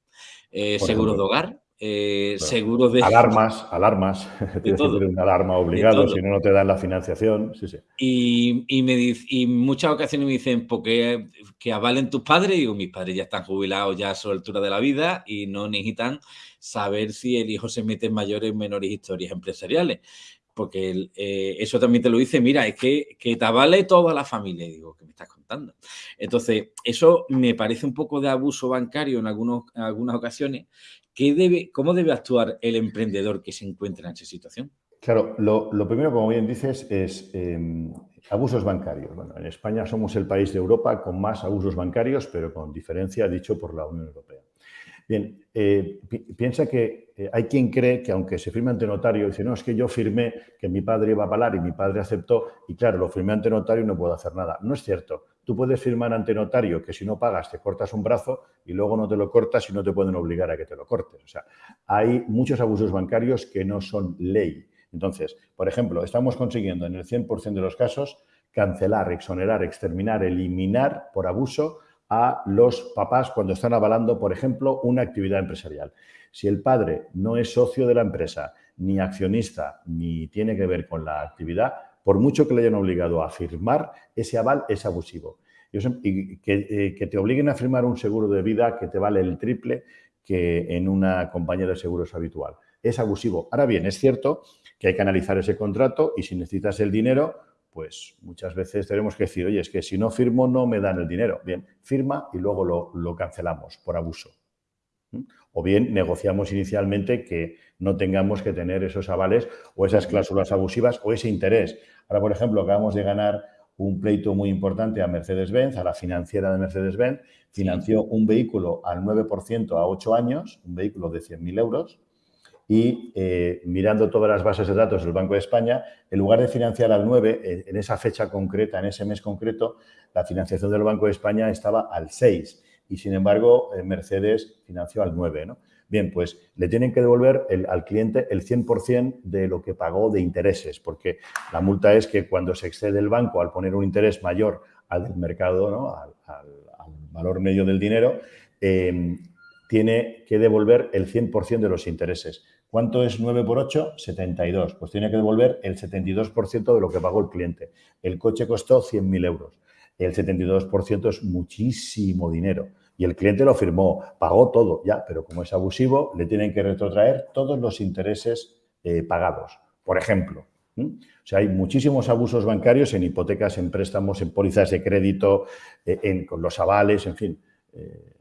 eh, seguros de hogar, eh, seguros de... Alarmas, alarmas. *laughs* *laughs* Tienes que tener una alarma obligado, si no, no te dan la financiación. Sí, sí. Y, y, me y muchas ocasiones me dicen, porque que avalen tus padres, y mis padres ya están jubilados ya a su altura de la vida y no necesitan saber si el hijo se mete en mayores o menores historias empresariales. Porque eh, eso también te lo dice, mira, es que, que te avale toda la familia. Y digo, ¿qué me estás contando? Entonces, eso me parece un poco de abuso bancario en, algunos, en algunas ocasiones. ¿Qué debe, ¿Cómo debe actuar el emprendedor que se encuentra en esa situación? Claro, lo, primero, como bien dices, es eh, abusos bancarios. Bueno, en España somos el país de Europa con más abusos bancarios, pero con diferencia dicho por la Unión Europea. Bien, eh, piensa que eh, hay quien cree que aunque se firme ante notario, dice, no, es que yo firmé que mi padre iba a pagar y mi padre aceptó y claro, lo firmé ante notario y no puedo hacer nada. No es cierto. Tú puedes firmar ante notario que si no pagas te cortas un brazo y luego no te lo cortas y no te pueden obligar a que te lo cortes. O sea, hay muchos abusos bancarios que no son ley. Entonces, por ejemplo, estamos consiguiendo en el 100% de los casos cancelar, exonerar, exterminar, eliminar por abuso a los papás cuando están avalando, por ejemplo, una actividad empresarial. Si el padre no es socio de la empresa, ni accionista, ni tiene que ver con la actividad, por mucho que le hayan obligado a firmar, ese aval es abusivo. Y que, eh, te obliguen a firmar un seguro de vida que te vale el triple que en una compañía de seguros habitual. Es abusivo. Ahora bien, es cierto que hay que analizar ese contrato y si necesitas el dinero, pues muchas veces tenemos que decir, oye, es que si no firmo no me dan el dinero. Bien, firma y luego lo, cancelamos por abuso. O bien negociamos inicialmente que no tengamos que tener esos avales o esas cláusulas abusivas o ese interés. Ahora, por ejemplo, acabamos de ganar un pleito muy importante a Mercedes-Benz, a la financiera de Mercedes-Benz, financió un vehículo al 9% a 8 años, un vehículo de 100.000 euros, y eh, mirando todas las bases de datos del Banco de España, en lugar de financiar al 9, eh, en esa fecha concreta, en ese mes concreto, la financiación del Banco de España estaba al 6 y, sin embargo, eh, Mercedes financió al 9. ¿no? Bien, pues le tienen que devolver al cliente el 100% de lo que pagó de intereses, porque la multa es que cuando se excede el banco al poner un interés mayor al del mercado, al, valor medio del dinero, tiene que devolver el 100% de los intereses. ¿Cuánto es 9 por 8? 72. Pues tiene que devolver el 72% de lo que pagó el cliente. El coche costó 100.000 euros. El 72% es muchísimo dinero. Y el cliente lo firmó, pagó todo, ya, pero como es abusivo, le tienen que retrotraer todos los intereses eh, pagados. Por ejemplo, o sea, hay muchísimos abusos bancarios en hipotecas, en préstamos, en pólizas de crédito, eh, en, con los avales, en fin. Eh,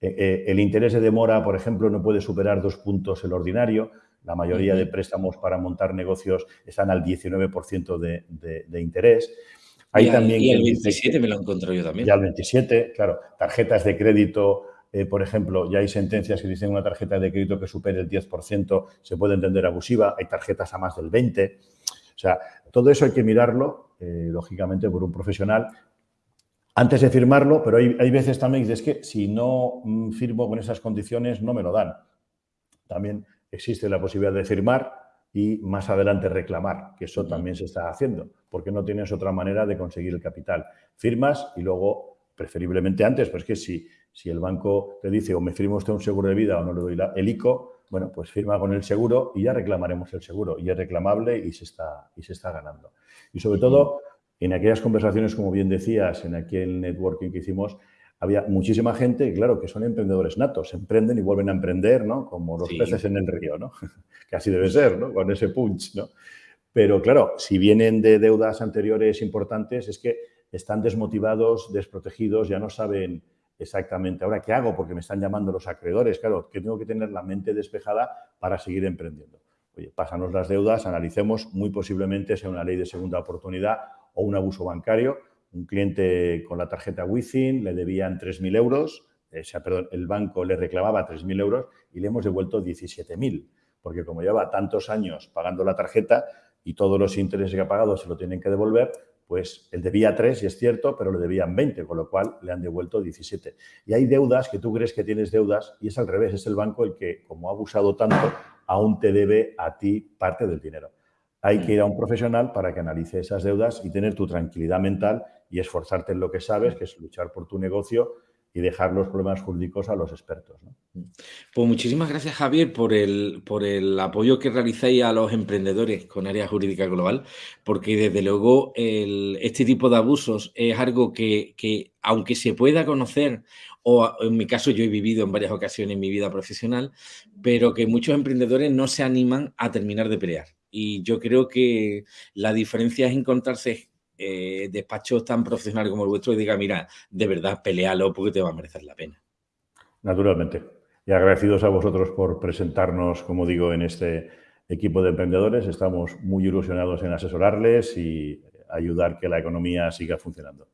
eh, eh, el interés de demora, por ejemplo, no puede superar dos puntos el ordinario. La mayoría de préstamos para montar negocios están al 19% de, de, interés. Hay y, también y el 27 me lo encontrado yo también. Y al 27, claro. Tarjetas de crédito, eh, por ejemplo, ya hay sentencias que dicen una tarjeta de crédito que supere el 10% se puede entender abusiva. Hay tarjetas a más del 20%. O sea, todo eso hay que mirarlo, lógicamente, por un profesional antes de firmarlo, pero hay, veces también que dices que si no mm, firmo con esas condiciones no me lo dan. También existe la posibilidad de firmar y más adelante reclamar, que eso también se está haciendo, porque no tienes otra manera de conseguir el capital. Firmas y luego, preferiblemente antes, pues que si, si el banco te dice o me firma usted un seguro de vida o no le doy el ICO, bueno, pues firma con el seguro y ya reclamaremos el seguro. Y es reclamable y se está, y se está ganando. Y sobre todo, en aquellas conversaciones, como bien decías, en aquel networking que hicimos, había muchísima gente, claro, que son emprendedores natos, emprenden y vuelven a emprender, ¿no? Como los peces en el río, ¿no? *laughs* que así debe ser, ¿no? Con ese punch, ¿no? Pero claro, si vienen de deudas anteriores importantes, es que están desmotivados, desprotegidos, ya no saben exactamente ahora qué hago porque me están llamando los acreedores. Claro, que tengo que tener la mente despejada para seguir emprendiendo. Oye, pásanos las deudas, analicemos, muy posiblemente sea una ley de segunda oportunidad o un abuso bancario. Un cliente con la tarjeta Within le debían 3.000 euros, eh, perdón, el banco le reclamaba 3.000 euros y le hemos devuelto 17.000, porque como lleva tantos años pagando la tarjeta, y todos los intereses que ha pagado se lo tienen que devolver, pues él debía 3 y es cierto, pero le debían 20, con lo cual le han devuelto 17. Y hay deudas que tú crees que tienes deudas y es al revés, es el banco el que, como ha abusado tanto, aún te debe a ti parte del dinero. Hay que ir a un profesional para que analice esas deudas y tener tu tranquilidad mental y esforzarte en lo que sabes, que es luchar por tu negocio y dejar los problemas jurídicos a los expertos. Pues muchísimas gracias, Javier, por el, por el apoyo que realizáis a los emprendedores con área jurídica global, porque desde luego este tipo de abusos es algo que, que, aunque se pueda conocer, o en mi caso yo he vivido en varias ocasiones en mi vida profesional, pero que muchos emprendedores no se animan a terminar de pelear. Y yo creo que la diferencia es encontrarse eh, despachos tan profesionales como el vuestro y diga, mira, de verdad, pelealo porque te va a merecer la pena. Naturalmente. Y agradecidos a vosotros por presentarnos, como digo, en este equipo de emprendedores. Estamos muy ilusionados en asesorarles y ayudar que la economía siga funcionando.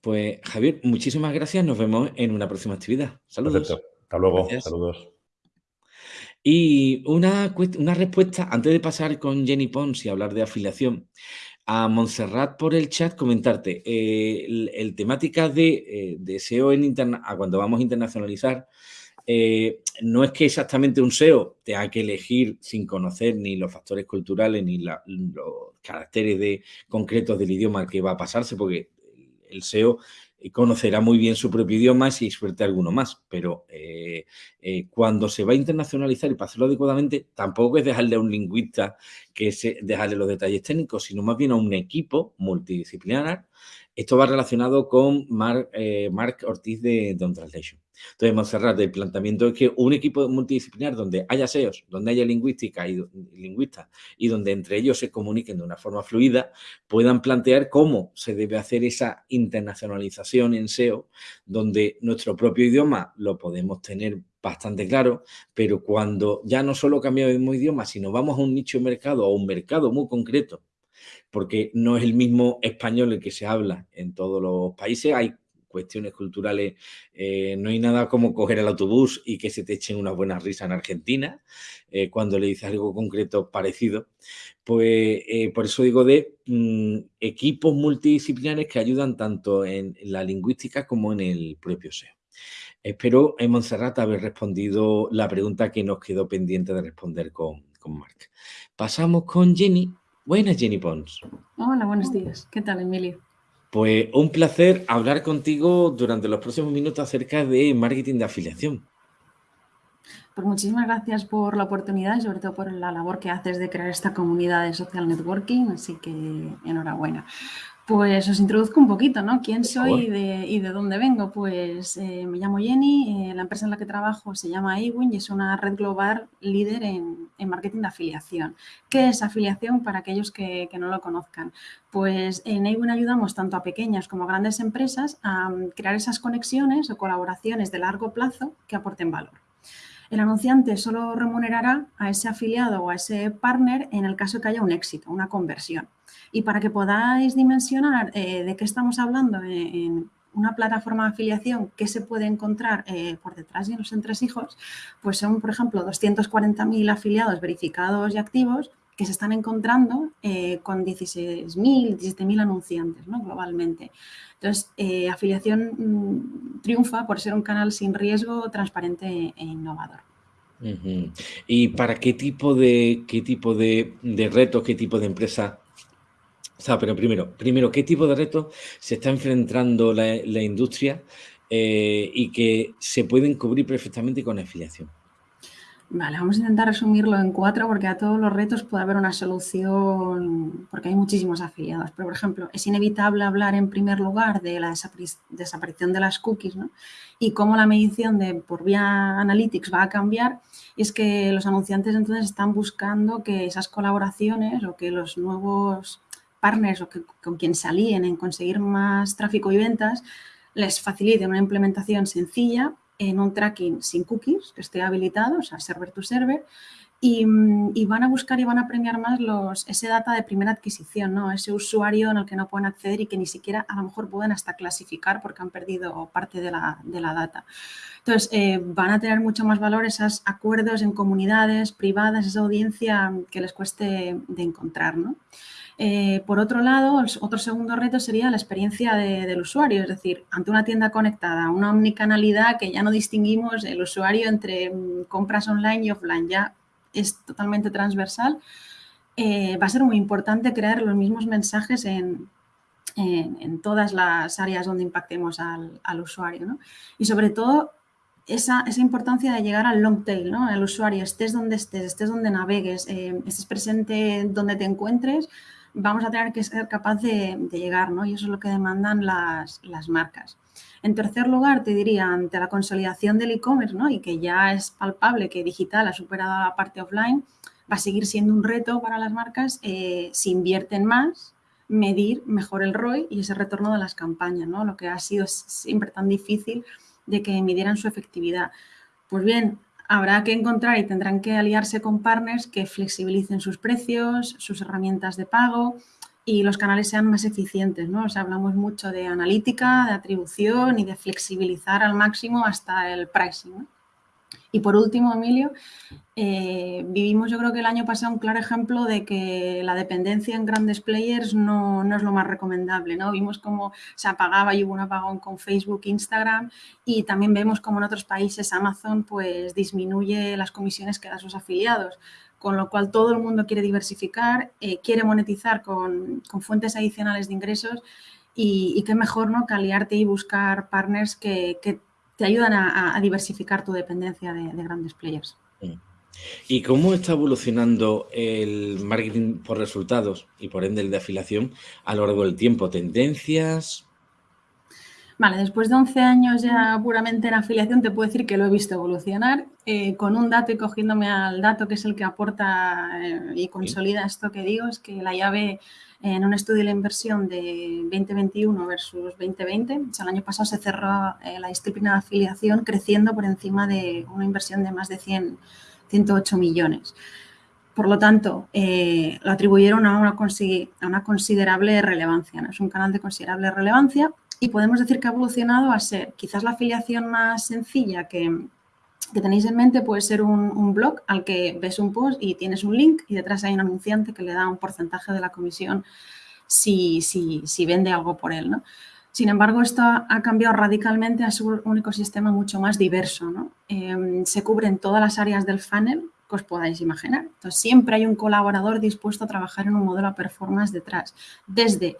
Pues Javier, muchísimas gracias. Nos vemos en una próxima actividad. Saludos. Perfecto. Hasta luego. Saludos. Y una, una respuesta, antes de pasar con Jenny Pons y hablar de afiliación, a Montserrat por el chat comentarte, eh, el, temática de, eh, SEO en interna a cuando vamos a internacionalizar, eh, no es que exactamente un SEO tenga que elegir sin conocer ni los factores culturales ni los caracteres de, concretos del idioma que va a pasarse, porque el SEO conocerá muy bien su propio idioma si experta alguno más, pero eh, eh, cuando se va a internacionalizar y para hacerlo adecuadamente, tampoco es dejarle a un lingüista que se, dejarle los detalles técnicos, sino más bien a un equipo multidisciplinar esto va relacionado con Mark, eh, Ortiz de Don Translation. Entonces, Montserrat, el planteamiento es que un equipo multidisciplinar donde haya SEOs, donde haya lingüística y lingüistas y donde entre ellos se comuniquen de una forma fluida, puedan plantear cómo se debe hacer esa internacionalización en SEO, donde nuestro propio idioma lo podemos tener bastante claro, pero cuando ya no solo cambiamos de idioma, sino vamos a un nicho de mercado o un mercado muy concreto porque no es el mismo español el que se habla en todos los países, hay cuestiones culturales, eh, no hay nada como coger el autobús y que se te echen una buena risa en Argentina eh, cuando le dices algo concreto parecido. Pues eh, por eso digo de mm, equipos multidisciplinares que ayudan tanto en, la lingüística como en el propio SEO. Espero en Montserrat haber respondido la pregunta que nos quedó pendiente de responder con, con Marc. Pasamos con Jenny Buenas, Jenny Pons. Hola, buenos días. ¿Qué tal, Emilio? Pues un placer hablar contigo durante los próximos minutos acerca de marketing de afiliación. Pues muchísimas gracias por la oportunidad y sobre todo por la labor que haces de crear esta comunidad de social networking, así que enhorabuena. Pues os introduzco un poquito, ¿no? ¿Quién soy y de, dónde vengo? Pues eh, me llamo Jenny, eh, la empresa en la que trabajo se llama Ewin y es una red global líder en, marketing de afiliación. ¿Qué es afiliación para aquellos que, no lo conozcan? Pues en Ewin ayudamos tanto a pequeñas como a grandes empresas a mm, crear esas conexiones o colaboraciones de largo plazo que aporten valor. El anunciante solo remunerará a ese afiliado o a ese partner en el caso que haya un éxito, una conversión. Y para que podáis dimensionar eh, de qué estamos hablando en, una plataforma de afiliación, qué se puede encontrar eh, por detrás de los entresijos, pues son, por ejemplo, 240.000 afiliados verificados y activos que se están encontrando eh, con 16.000, 17.000 anunciantes ¿no? globalmente. Entonces, afiliación mm, triunfa por ser un canal sin riesgo, transparente e innovador. ¿Y para qué tipo de qué tipo de, de retos, qué tipo de empresa o sea, pero primero, primero, ¿qué tipo de retos se está enfrentando la, industria eh, y que se pueden cubrir perfectamente con afiliación? Vale, vamos a intentar resumirlo en cuatro porque a todos los retos puede haber una solución porque hay muchísimos afiliados. Pero, por ejemplo, es inevitable hablar en primer lugar de la desaparición de las cookies ¿no? y cómo la medición de por vía Analytics va a cambiar. Y es que los anunciantes entonces están buscando que esas colaboraciones o que los nuevos partners o que, con quien se alíen en conseguir más tráfico y ventas, les facilite una implementación sencilla en un tracking sin cookies, que esté habilitado, o sea, server to server, y, van a buscar y van a premiar más los, ese data de primera adquisición, ¿no? ese usuario en el que no pueden acceder y que ni siquiera a lo mejor pueden hasta clasificar porque han perdido parte de la, data. Entonces, eh, van a tener mucho más valor esos acuerdos en comunidades privadas, esa audiencia que les cueste de encontrar. ¿no? Eh, por otro lado, otro segundo reto sería la experiencia del usuario, es decir, ante una tienda conectada, una omnicanalidad que ya no distinguimos el usuario entre mm, compras online y offline, ya es totalmente transversal, eh, va a ser muy importante crear los mismos mensajes en, todas las áreas donde impactemos al, usuario. Y sobre todo, esa, importancia de llegar al long tail, ¿no? al usuario, estés donde estés, estés donde navegues, eh, estés presente donde te encuentres, vamos a tener que ser capaz de, llegar, ¿no? Y eso es lo que demandan las, marcas. En tercer lugar, te diría, ante la consolidación del e-commerce, ¿no? Y que ya es palpable que digital ha superado la parte offline, va a seguir siendo un reto para las marcas eh, si invierten más, medir mejor el ROI y ese retorno de las campañas, ¿no? Lo que ha sido siempre tan difícil de que midieran su efectividad. Pues bien, habrá que encontrar y tendrán que aliarse con partners que flexibilicen sus precios, sus herramientas de pago y los canales sean más eficientes. ¿no? O hablamos mucho de analítica, de atribución y de flexibilizar al máximo hasta el pricing. Y por último, Emilio, eh, vivimos yo creo que el año pasado un claro ejemplo de que la dependencia en grandes players no, es lo más recomendable. ¿no? Vimos cómo se apagaba y hubo un apagón con Facebook, Instagram y también vemos cómo en otros países Amazon pues, disminuye las comisiones que da a sus afiliados con lo cual todo el mundo quiere diversificar, eh, quiere monetizar con, fuentes adicionales de ingresos y, qué mejor ¿no? que aliarte y buscar partners que te ayudan a, diversificar tu dependencia de, grandes players. ¿Y cómo está evolucionando el marketing por resultados y por ende el de afiliación a lo largo del tiempo? ¿Tendencias? Vale, después de 11 años ya puramente en afiliación te puedo decir que lo he visto evolucionar eh, con un dato y cogiéndome al dato que es el que aporta eh, y consolida esto que digo, es que la llave en un estudio de la inversión de 2021 versus 2020. el año pasado se cerró eh, la disciplina de afiliación creciendo por encima de una inversión de más de 100, 108 millones. Por lo tanto, eh, lo atribuyeron a una, a una considerable relevancia. ¿no? Es un canal de considerable relevancia y podemos decir que ha evolucionado a ser quizás la afiliación más sencilla que, que tenéis en mente puede ser un, blog al que ves un post y tienes un link y detrás hay un anunciante que le da un porcentaje de la comisión si, si, vende algo por él. ¿no? Sin embargo, esto ha cambiado radicalmente a su un ecosistema mucho más diverso. ¿no? Em, se cubren todas las áreas del funnel que os podáis imaginar. Entonces, siempre hay un colaborador dispuesto a trabajar en un modelo de performance detrás. Desde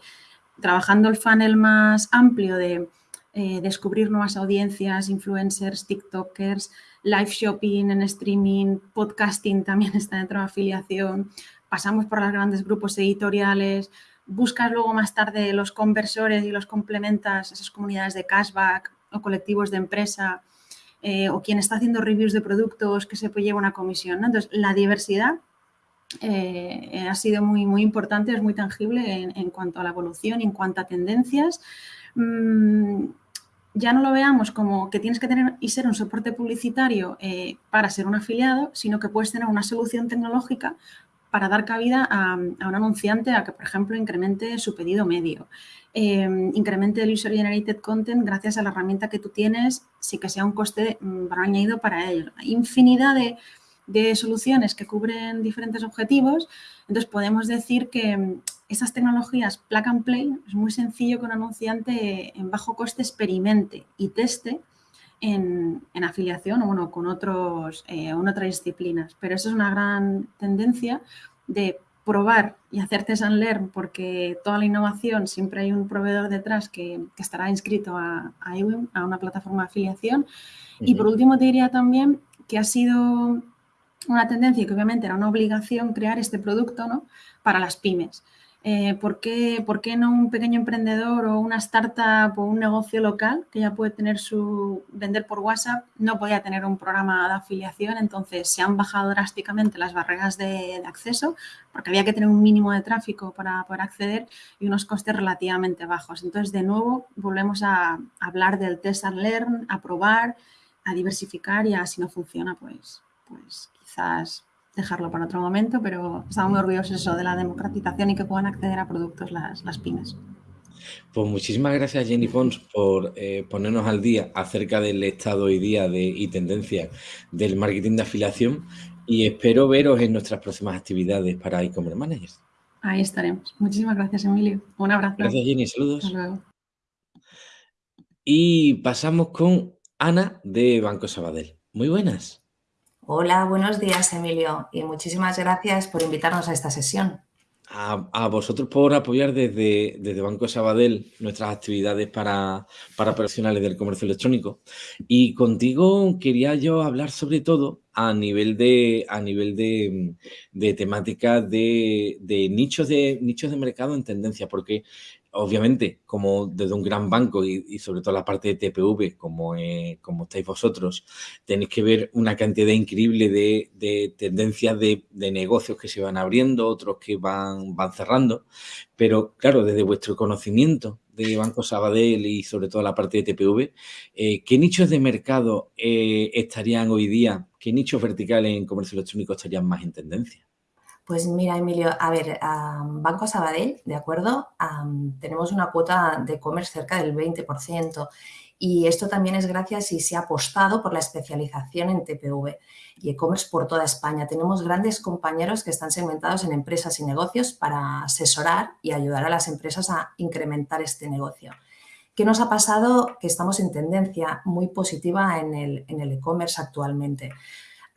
trabajando el funnel más amplio de eh, descubrir nuevas audiencias, influencers, TikTokers, live shopping en streaming, podcasting también *laughs* está dentro de afiliación, pasamos por los grandes grupos editoriales, buscas luego más tarde los conversores y los complementas, esas comunidades de cashback o colectivos de empresa, eh, o quien está haciendo reviews de productos que se lleva una comisión. Entonces, la diversidad eh, ha sido muy, muy importante, es muy tangible en, cuanto a la evolución, en cuanto a tendencias. Mm, ya no lo veamos como que tienes que tener y ser un soporte publicitario eh, para ser un afiliado, sino que puedes tener una solución tecnológica para dar cabida a, un anunciante a que, por ejemplo, incremente su pedido medio, em, incremente el User Generated Content gracias a la herramienta que tú tienes, sí que sea un coste mm, añadido para ello. Hay infinidad de, de soluciones que cubren diferentes objetivos, entonces podemos decir que esas tecnologías plug and play es muy sencillo que un anunciante en bajo coste experimente y teste en, afiliación o bueno, con otros, eh, otras disciplinas. Pero eso es una gran tendencia de probar y hacer test and learn porque toda la innovación siempre hay un proveedor detrás que, estará inscrito a, a, a una plataforma de afiliación. Y por último te diría también que ha sido una tendencia que obviamente era una obligación crear este producto ¿no? para las pymes. Eh, ¿por, qué, ¿por, qué, no un pequeño emprendedor o una startup o un negocio local que ya puede tener su vender por WhatsApp no podía tener un programa de afiliación? Entonces se han bajado drásticamente las barreras de, acceso porque había que tener un mínimo de tráfico para poder acceder y unos costes relativamente bajos. Entonces, de nuevo, volvemos a hablar del test and learn, a probar, a diversificar y a si no funciona, pues, pues quizás dejarlo para otro momento, pero estamos muy orgullosos eso de la democratización y que puedan acceder a productos las, las pymes. Pues muchísimas gracias Jenny Pons por eh, ponernos al día acerca del estado hoy día de, y tendencia del marketing de afiliación y espero veros en nuestras próximas actividades para e-commerce managers. Ahí estaremos. Muchísimas gracias, Emilio. Un abrazo. Gracias, Jenny. Saludos. Hasta luego. Y pasamos con Ana de Banco Sabadell. Muy buenas. Hola, buenos días, Emilio, y muchísimas gracias por invitarnos a esta sesión. A, vosotros por apoyar desde, desde, Banco Sabadell nuestras actividades para, para profesionales del comercio electrónico. Y contigo quería yo hablar sobre todo a nivel de, a nivel de, de temáticas de, de, nichos de nichos de mercado en tendencia, porque obviamente, como desde un gran banco y, sobre todo la parte de TPV, como, eh, como estáis vosotros, tenéis que ver una cantidad increíble de, tendencias de, negocios que se van abriendo, otros que van, van cerrando. Pero claro, desde vuestro conocimiento de Banco Sabadell y sobre todo la parte de TPV, eh, ¿qué nichos de mercado eh, estarían hoy día, qué nichos verticales en comercio electrónico estarían más en tendencia? Pues mira, Emilio, a ver, Banco Sabadell, ¿de acuerdo? tenemos una cuota de e-commerce cerca del 20% y esto también es gracias y se ha apostado por la especialización en TPV y e-commerce por toda España. Tenemos grandes compañeros que están segmentados en empresas y negocios para asesorar y ayudar a las empresas a incrementar este negocio. ¿Qué nos ha pasado? Que estamos en tendencia muy positiva en el e-commerce actualmente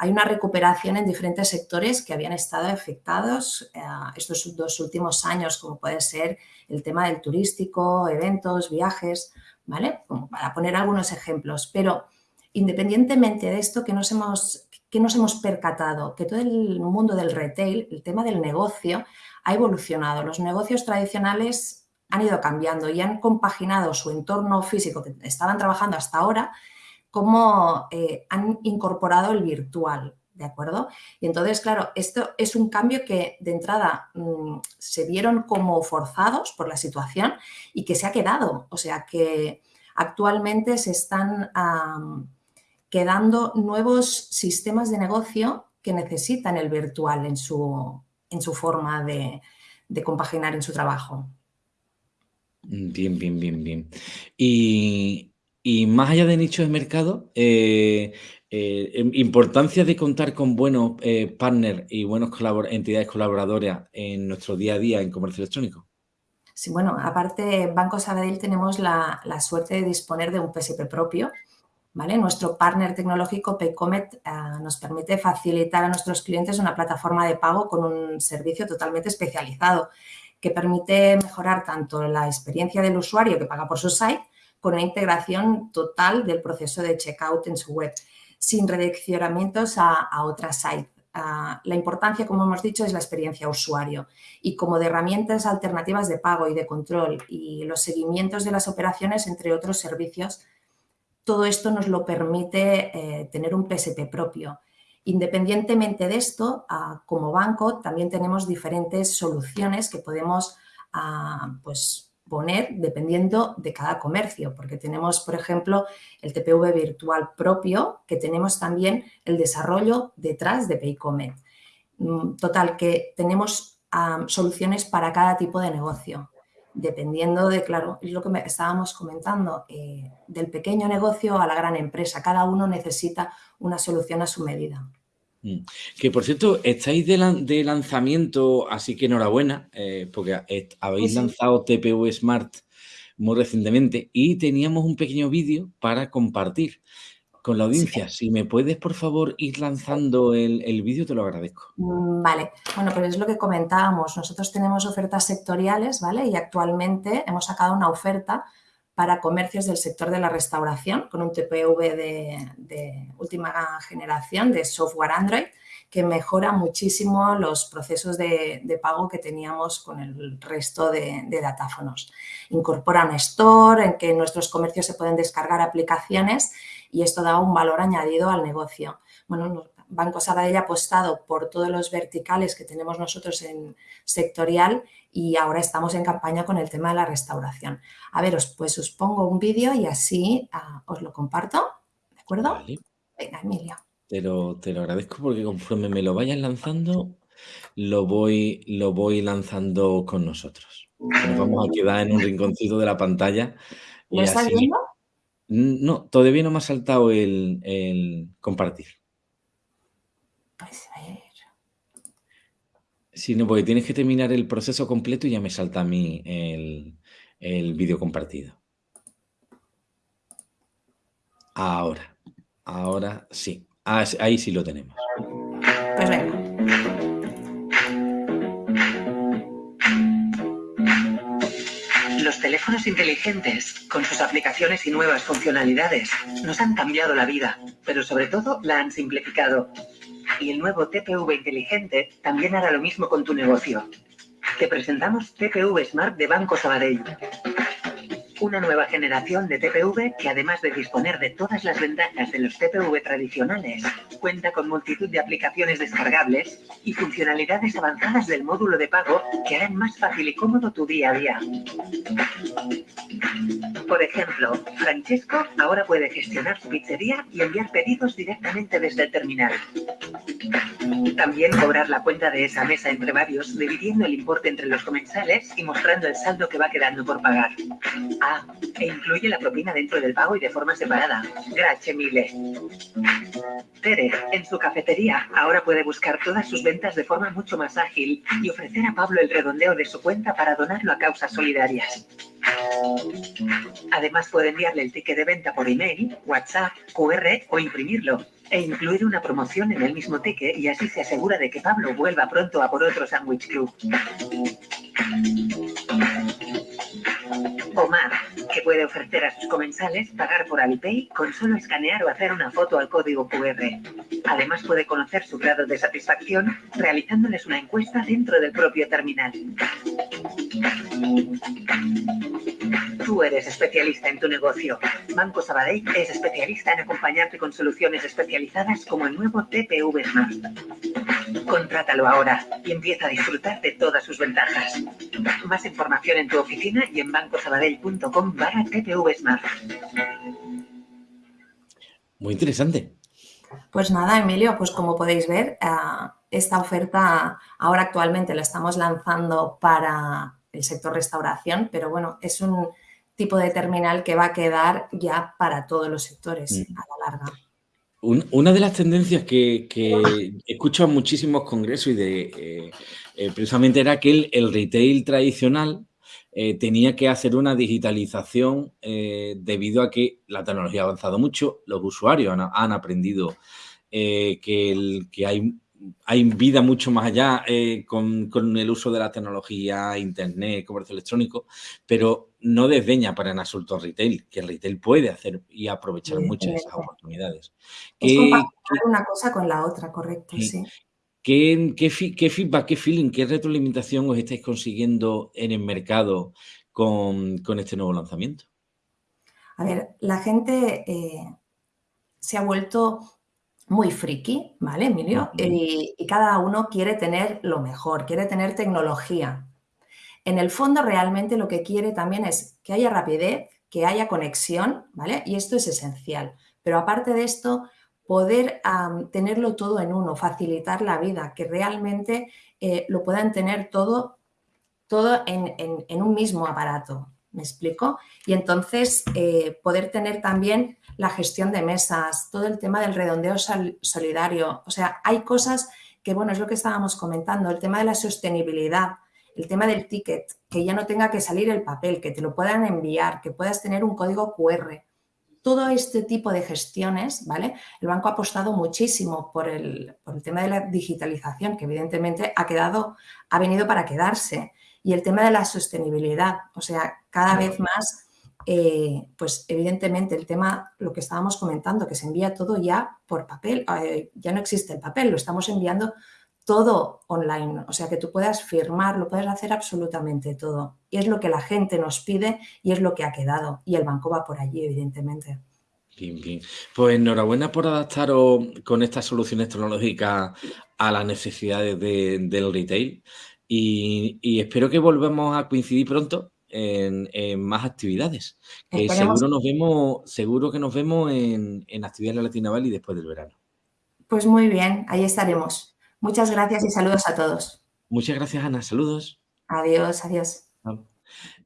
hay una recuperación en diferentes sectores que habían estado afectados eh, estos dos últimos años, como puede ser el tema del turístico, eventos, viajes, ¿vale? para poner algunos ejemplos. Pero independientemente de esto, que nos hemos, que nos hemos percatado? Que todo el mundo del retail, el tema del negocio, ha evolucionado. Los negocios tradicionales han ido cambiando y han compaginado su entorno físico que estaban trabajando hasta ahora cómo eh, han incorporado el virtual, ¿de acuerdo? Y entonces, claro, esto es un cambio que de entrada mm, se vieron como forzados por la situación y que se ha quedado. O sea que actualmente se están quedando nuevos sistemas de negocio que necesitan el virtual en su, en su forma de, de compaginar en su trabajo. Bien, bien, bien, bien. Y y más allá de nichos de mercado, eh, eh, em, importancia de contar con buenos eh, partners y buenos entidades colaboradoras en nuestro día a día en comercio electrónico. Sí, bueno, aparte Banco Sabadell tenemos la, suerte de disponer de un PSP propio, ¿vale? Nuestro partner tecnológico Paycomet nos permite facilitar a nuestros clientes una plataforma de pago con un servicio totalmente especializado que permite mejorar tanto la experiencia del usuario que paga por su site con una integración total del proceso de checkout en su web, sin redireccionamientos a, a otra site. Ah, la importancia, como hemos dicho, es la experiencia usuario y como de herramientas alternativas de pago y de control y los seguimientos de las operaciones, entre otros servicios, todo esto nos lo permite eh, tener un PSP propio. Independientemente de esto, ah, como banco también tenemos diferentes soluciones que podemos ah, pues, poner dependiendo de cada comercio, porque tenemos, por ejemplo, el TPV virtual propio, que tenemos también el desarrollo detrás de Paycomet. Mm, total, que tenemos soluciones para cada tipo de negocio, dependiendo de, claro, es lo que estábamos comentando, eh, del pequeño negocio a la gran empresa. Cada uno necesita una solución a su medida. Mm. Que por cierto, estáis de, lanzamiento, así que enhorabuena, eh, porque habéis lanzado TPU Smart muy recientemente y teníamos un pequeño vídeo para compartir con la audiencia. Si me puedes, por favor, ir lanzando el, el vídeo, te lo agradezco. Mm, vale, bueno, pues es lo que comentábamos. Nosotros tenemos ofertas sectoriales, ¿vale? Y actualmente hemos sacado una oferta para comercios del sector de la restauración con un TPV de, última generación de software Android que mejora muchísimo los procesos de, pago que teníamos con el resto de, de, datáfonos. Incorpora un store en que nuestros comercios se pueden descargar aplicaciones y esto da un valor añadido al negocio. Bueno, Banco Sabadell ha apostado por todos los verticales que tenemos nosotros en sectorial y ahora estamos en campaña con el tema de la restauración. A ver, pues os pongo un vídeo y así ah, os lo comparto, ¿de acuerdo? Venga, Emilia. Te lo, te lo agradezco porque conforme me lo vayas lanzando, lo voy, lo voy lanzando con nosotros. Nos vamos a quedar en un rinconcito de la pantalla. ¿Lo estás viendo? No, todavía no me ha saltado el, el compartir. Pues ver. Sí, no, porque tienes que terminar el proceso completo y ya me salta a mí el, el vídeo compartido. Ahora, ahora sí. Ah, ahí sí lo tenemos. Pues venga. Los teléfonos inteligentes, con sus aplicaciones y nuevas funcionalidades, nos han cambiado la vida, pero sobre todo la han simplificado. Y el nuevo TPV inteligente también hará lo mismo con tu negocio. Te presentamos TPV Smart de Banco Sabadell. Una nueva generación de TPV que además de disponer de todas las ventajas de los TPV tradicionales, cuenta con multitud de aplicaciones descargables y funcionalidades avanzadas del módulo de pago que harán más fácil y cómodo tu día a día. Por ejemplo, Francesco ahora puede gestionar su pizzería y enviar pedidos directamente desde el terminal. También cobrar la cuenta de esa mesa entre varios, dividiendo el importe entre los comensales y mostrando el saldo que va quedando por pagar. E incluye la propina dentro del pago y de forma separada. Gracias mille. Tere, en su cafetería, ahora puede buscar todas sus ventas de forma mucho más ágil y ofrecer a Pablo el redondeo de su cuenta para donarlo a causas solidarias. Además puede enviarle el ticket de venta por email, WhatsApp, QR o imprimirlo e incluir una promoción en el mismo ticket y así se asegura de que Pablo vuelva pronto a por otro Sandwich Club. Omar, que puede ofrecer a sus comensales pagar por Alipay con solo escanear o hacer una foto al código QR. Además puede conocer su grado de satisfacción realizándoles una encuesta dentro del propio terminal. Tú eres especialista en tu negocio. Banco Sabadell es especialista en acompañarte con soluciones especializadas como el nuevo TPV Smart. Contrátalo ahora y empieza a disfrutar de todas sus ventajas. Más información en tu oficina y en bancosabadell.com barra TPV Smart. Muy interesante. Pues nada, Emilio, pues como podéis ver, uh, esta oferta ahora actualmente la estamos lanzando para el sector restauración, pero bueno, es un tipo de terminal que va a quedar ya para todos los sectores mm. a la larga. Un, una de las tendencias que, que escucho en muchísimos congresos y de eh, eh, precisamente era que el, el retail tradicional eh, tenía que hacer una digitalización eh, debido a que la tecnología ha avanzado mucho, los usuarios han, han aprendido eh, que, el, que hay hay vida mucho más allá con, con, el uso de la tecnología, internet, comercio electrónico, pero no desdeña para en absoluto retail, que el retail puede hacer y aprovechar sí, muchas de esas oportunidades. Es compartir una cosa con la otra, correcto, sí. sí. ¿Qué, qué, ¿Qué, feedback, qué feeling, qué retroalimentación os estáis consiguiendo en el mercado con, con este nuevo lanzamiento? A ver, la gente eh, se ha vuelto muy friki, ¿vale, Emilio? Y, y, cada uno quiere tener lo mejor, quiere tener tecnología. En el fondo, realmente lo que quiere también es que haya rapidez, que haya conexión, ¿vale? Y esto es esencial. Pero aparte de esto, poder tenerlo todo en uno, facilitar la vida, que realmente eh, lo puedan tener todo, todo en, en, un mismo aparato, ¿Me explico? Y entonces eh, poder tener también la gestión de mesas, todo el tema del redondeo sol solidario. O sea, hay cosas que, bueno, es lo que estábamos comentando, el tema de la sostenibilidad, el tema del ticket, que ya no tenga que salir el papel, que te lo puedan enviar, que puedas tener un código QR. Todo este tipo de gestiones, ¿vale? El banco ha apostado muchísimo por el, por el tema de la digitalización, que evidentemente ha, quedado, ha venido para quedarse y el tema de la sostenibilidad, o sea, cada vez más, eh, pues evidentemente el tema, lo que estábamos comentando, que se envía todo ya por papel, eh, ya no existe el papel, lo estamos enviando todo online, o sea, que tú puedas firmar, lo puedes hacer absolutamente todo. Y es lo que la gente nos pide y es lo que ha quedado. Y el banco va por allí, evidentemente. Bien, bien. Pues enhorabuena por adaptaros con estas soluciones tecnológicas a las necesidades de, del retail. Y, y, espero que volvamos a coincidir pronto en, en más actividades. Que seguro nos vemos, seguro que nos vemos en, en actividades de Latina Valley después del verano. Pues muy bien, ahí estaremos. Muchas gracias y saludos a todos. Muchas gracias, Ana. Saludos. Adiós, adiós.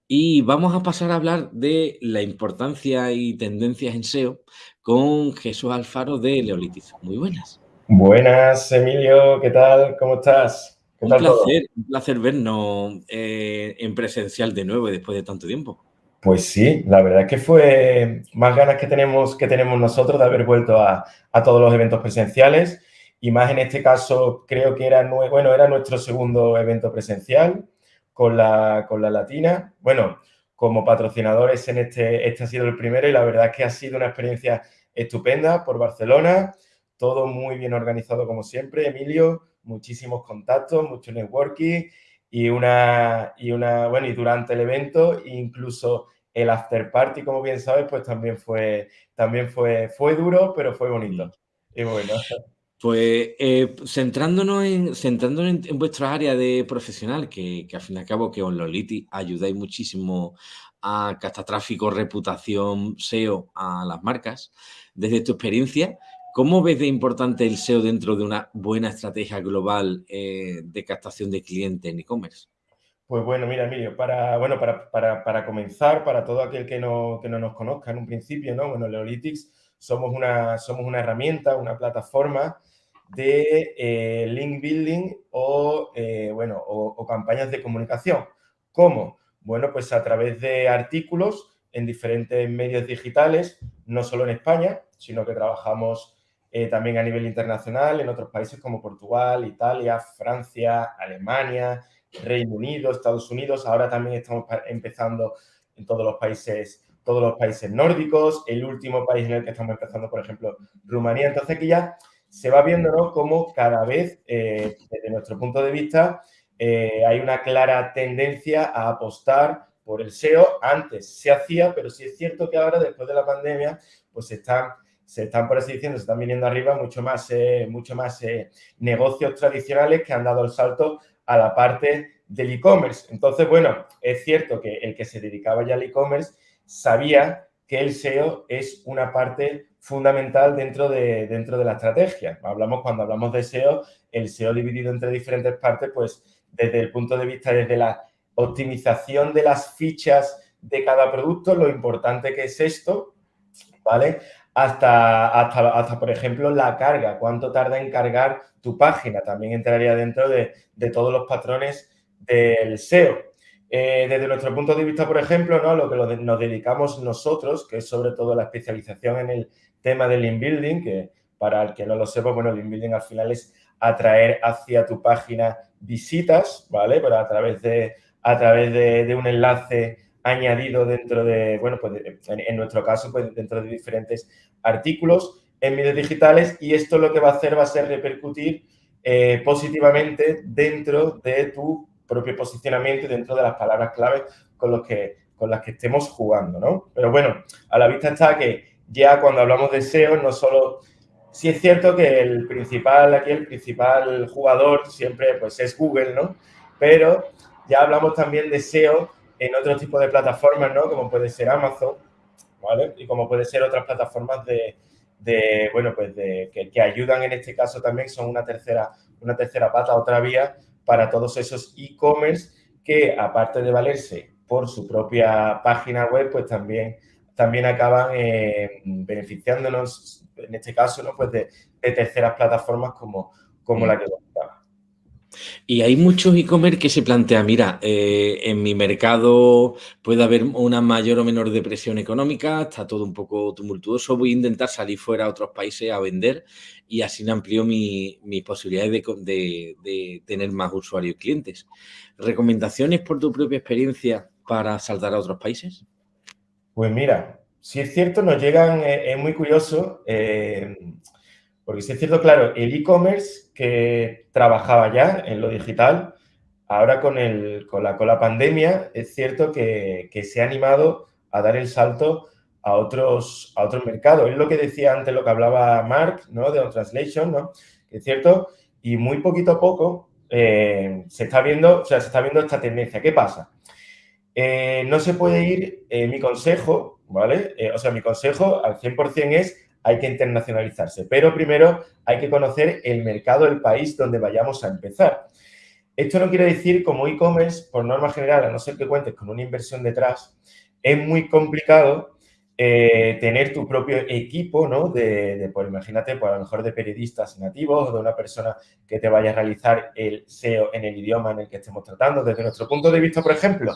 Y vamos a pasar a hablar de la importancia y tendencias en SEO con Jesús Alfaro de Leolitis. Muy buenas. Buenas, Emilio. ¿Qué tal? ¿Cómo estás? un, placer, un placer vernos eh, en presencial de nuevo después de tanto tiempo. Pues sí, la verdad es que fue más ganas que tenemos, que tenemos nosotros de haber vuelto a, a todos los eventos presenciales y más en este caso creo que era, bueno, era nuestro segundo evento presencial con la, con la Latina. Bueno, como patrocinadores en este, este ha sido el primero y la verdad es que ha sido una experiencia estupenda por Barcelona, todo muy bien organizado como siempre, Emilio, muchísimos contactos, mucho networking y una, y una, bueno, y durante el evento incluso el after party, como bien sabes, pues también fue, también fue, fue duro, pero fue bonito. Y bueno. Pues eh, centrándonos, en, centrándonos en, vuestra área de profesional, que, al fin y al cabo que os Loliti ayudáis muchísimo a gastar tráfico, reputación, SEO a las marcas, desde tu experiencia, ¿cómo ves de importante el SEO dentro de una buena estrategia global eh, de captación de clientes en e-commerce? Pues bueno, mira, Emilio, para, bueno, para, para, para, comenzar, para todo aquel que no, que no nos conozca en un principio, ¿no? Bueno, Leolitics somos una, somos una herramienta, una plataforma de eh, link building o, eh, bueno, o, campañas de comunicación. ¿Cómo? Bueno, pues a través de artículos en diferentes medios digitales, no solo en España, sino que trabajamos eh, también a nivel internacional en otros países como Portugal, Italia, Francia, Alemania, Reino Unido, Estados Unidos. Ahora también estamos empezando en todos los países todos los países nórdicos, el último país en el que estamos empezando, por ejemplo, Rumanía. Entonces, que ya se va viendo ¿no? cómo cada vez, eh, desde nuestro punto de vista, eh, hay una clara tendencia a apostar por el SEO. Antes se hacía, pero sí es cierto que ahora, después de la pandemia, pues se están, se están por así diciendo, se están viniendo arriba mucho más, eh, mucho más negocios tradicionales que han dado el salto a la parte del e-commerce. Entonces, bueno, es cierto que el que se dedicaba ya al e-commerce sabía que el SEO es una parte fundamental dentro de, dentro de la estrategia. Hablamos, cuando hablamos de SEO, el SEO dividido entre diferentes partes, pues desde el punto de vista, desde la optimización de las fichas de cada producto, lo importante que es esto, ¿vale? Hasta, hasta, hasta, por ejemplo, la carga, cuánto tarda en cargar tu página, también entraría dentro de, de todos los patrones del SEO. Eh, desde nuestro punto de vista, por ejemplo, ¿no? lo que nos dedicamos nosotros, que es sobre todo la especialización en el tema del link building, que para el que no lo sepa, bueno, el link building al final es atraer hacia tu página visitas, ¿vale? Pero a través de, a través de, un enlace añadido dentro de, bueno, pues en, nuestro caso, pues dentro de diferentes artículos en medios digitales y esto lo que va a hacer va a ser repercutir eh, positivamente dentro de tu propio posicionamiento dentro de las palabras clave con, los que, con las que estemos jugando, ¿no? Pero bueno, a la vista está que ya cuando hablamos de SEO, no solo... Sí es cierto que el principal, aquí el principal jugador siempre pues es Google, ¿no? Pero ya hablamos también de SEO en otro tipo de plataformas, ¿no? Como puede ser Amazon, ¿vale? Y como puede ser otras plataformas de, de bueno, pues de, que, que, ayudan en este caso también, son una tercera, una tercera pata, otra vía para todos esos e-commerce que, aparte de valerse por su propia página web, pues también también acaban eh, beneficiándonos, en este caso, ¿no? pues de, terceras plataformas como, como la que comentaba. Y hay muchos e-commerce que se plantean, mira, eh, en mi mercado puede haber una mayor o menor depresión económica, está todo un poco tumultuoso, voy a intentar salir fuera a otros países a vender y así amplío mis posibilidades de, de, tener más usuarios y clientes. ¿Recomendaciones por tu propia experiencia para saltar a otros países? Pues mira, si es cierto, nos llegan, eh, es muy curioso, eh, porque si es cierto, claro, el e-commerce que trabajaba ya en lo digital, ahora con, el, con, la, con la pandemia, es cierto que, se ha animado a dar el salto a otros, a otros mercados. Es lo que decía antes, lo que hablaba Mark, ¿no? De On Translation, ¿no? es cierto, y muy poquito a poco eh, se está viendo, o sea, se está viendo esta tendencia. ¿Qué pasa? Eh, no se puede ir, eh, mi consejo, ¿vale? Eh, o sea, mi consejo al 100% es hay que internacionalizarse. Pero primero hay que conocer el mercado del país donde vayamos a empezar. Esto no quiere decir como e-commerce, por norma general, a no ser que cuentes con una inversión detrás, es muy complicado tener tu propio equipo, ¿no? De, pues imagínate, pues a lo mejor de periodistas nativos o de una persona que te vaya a realizar el SEO en el idioma en el que estemos tratando. Desde nuestro punto de vista, por ejemplo,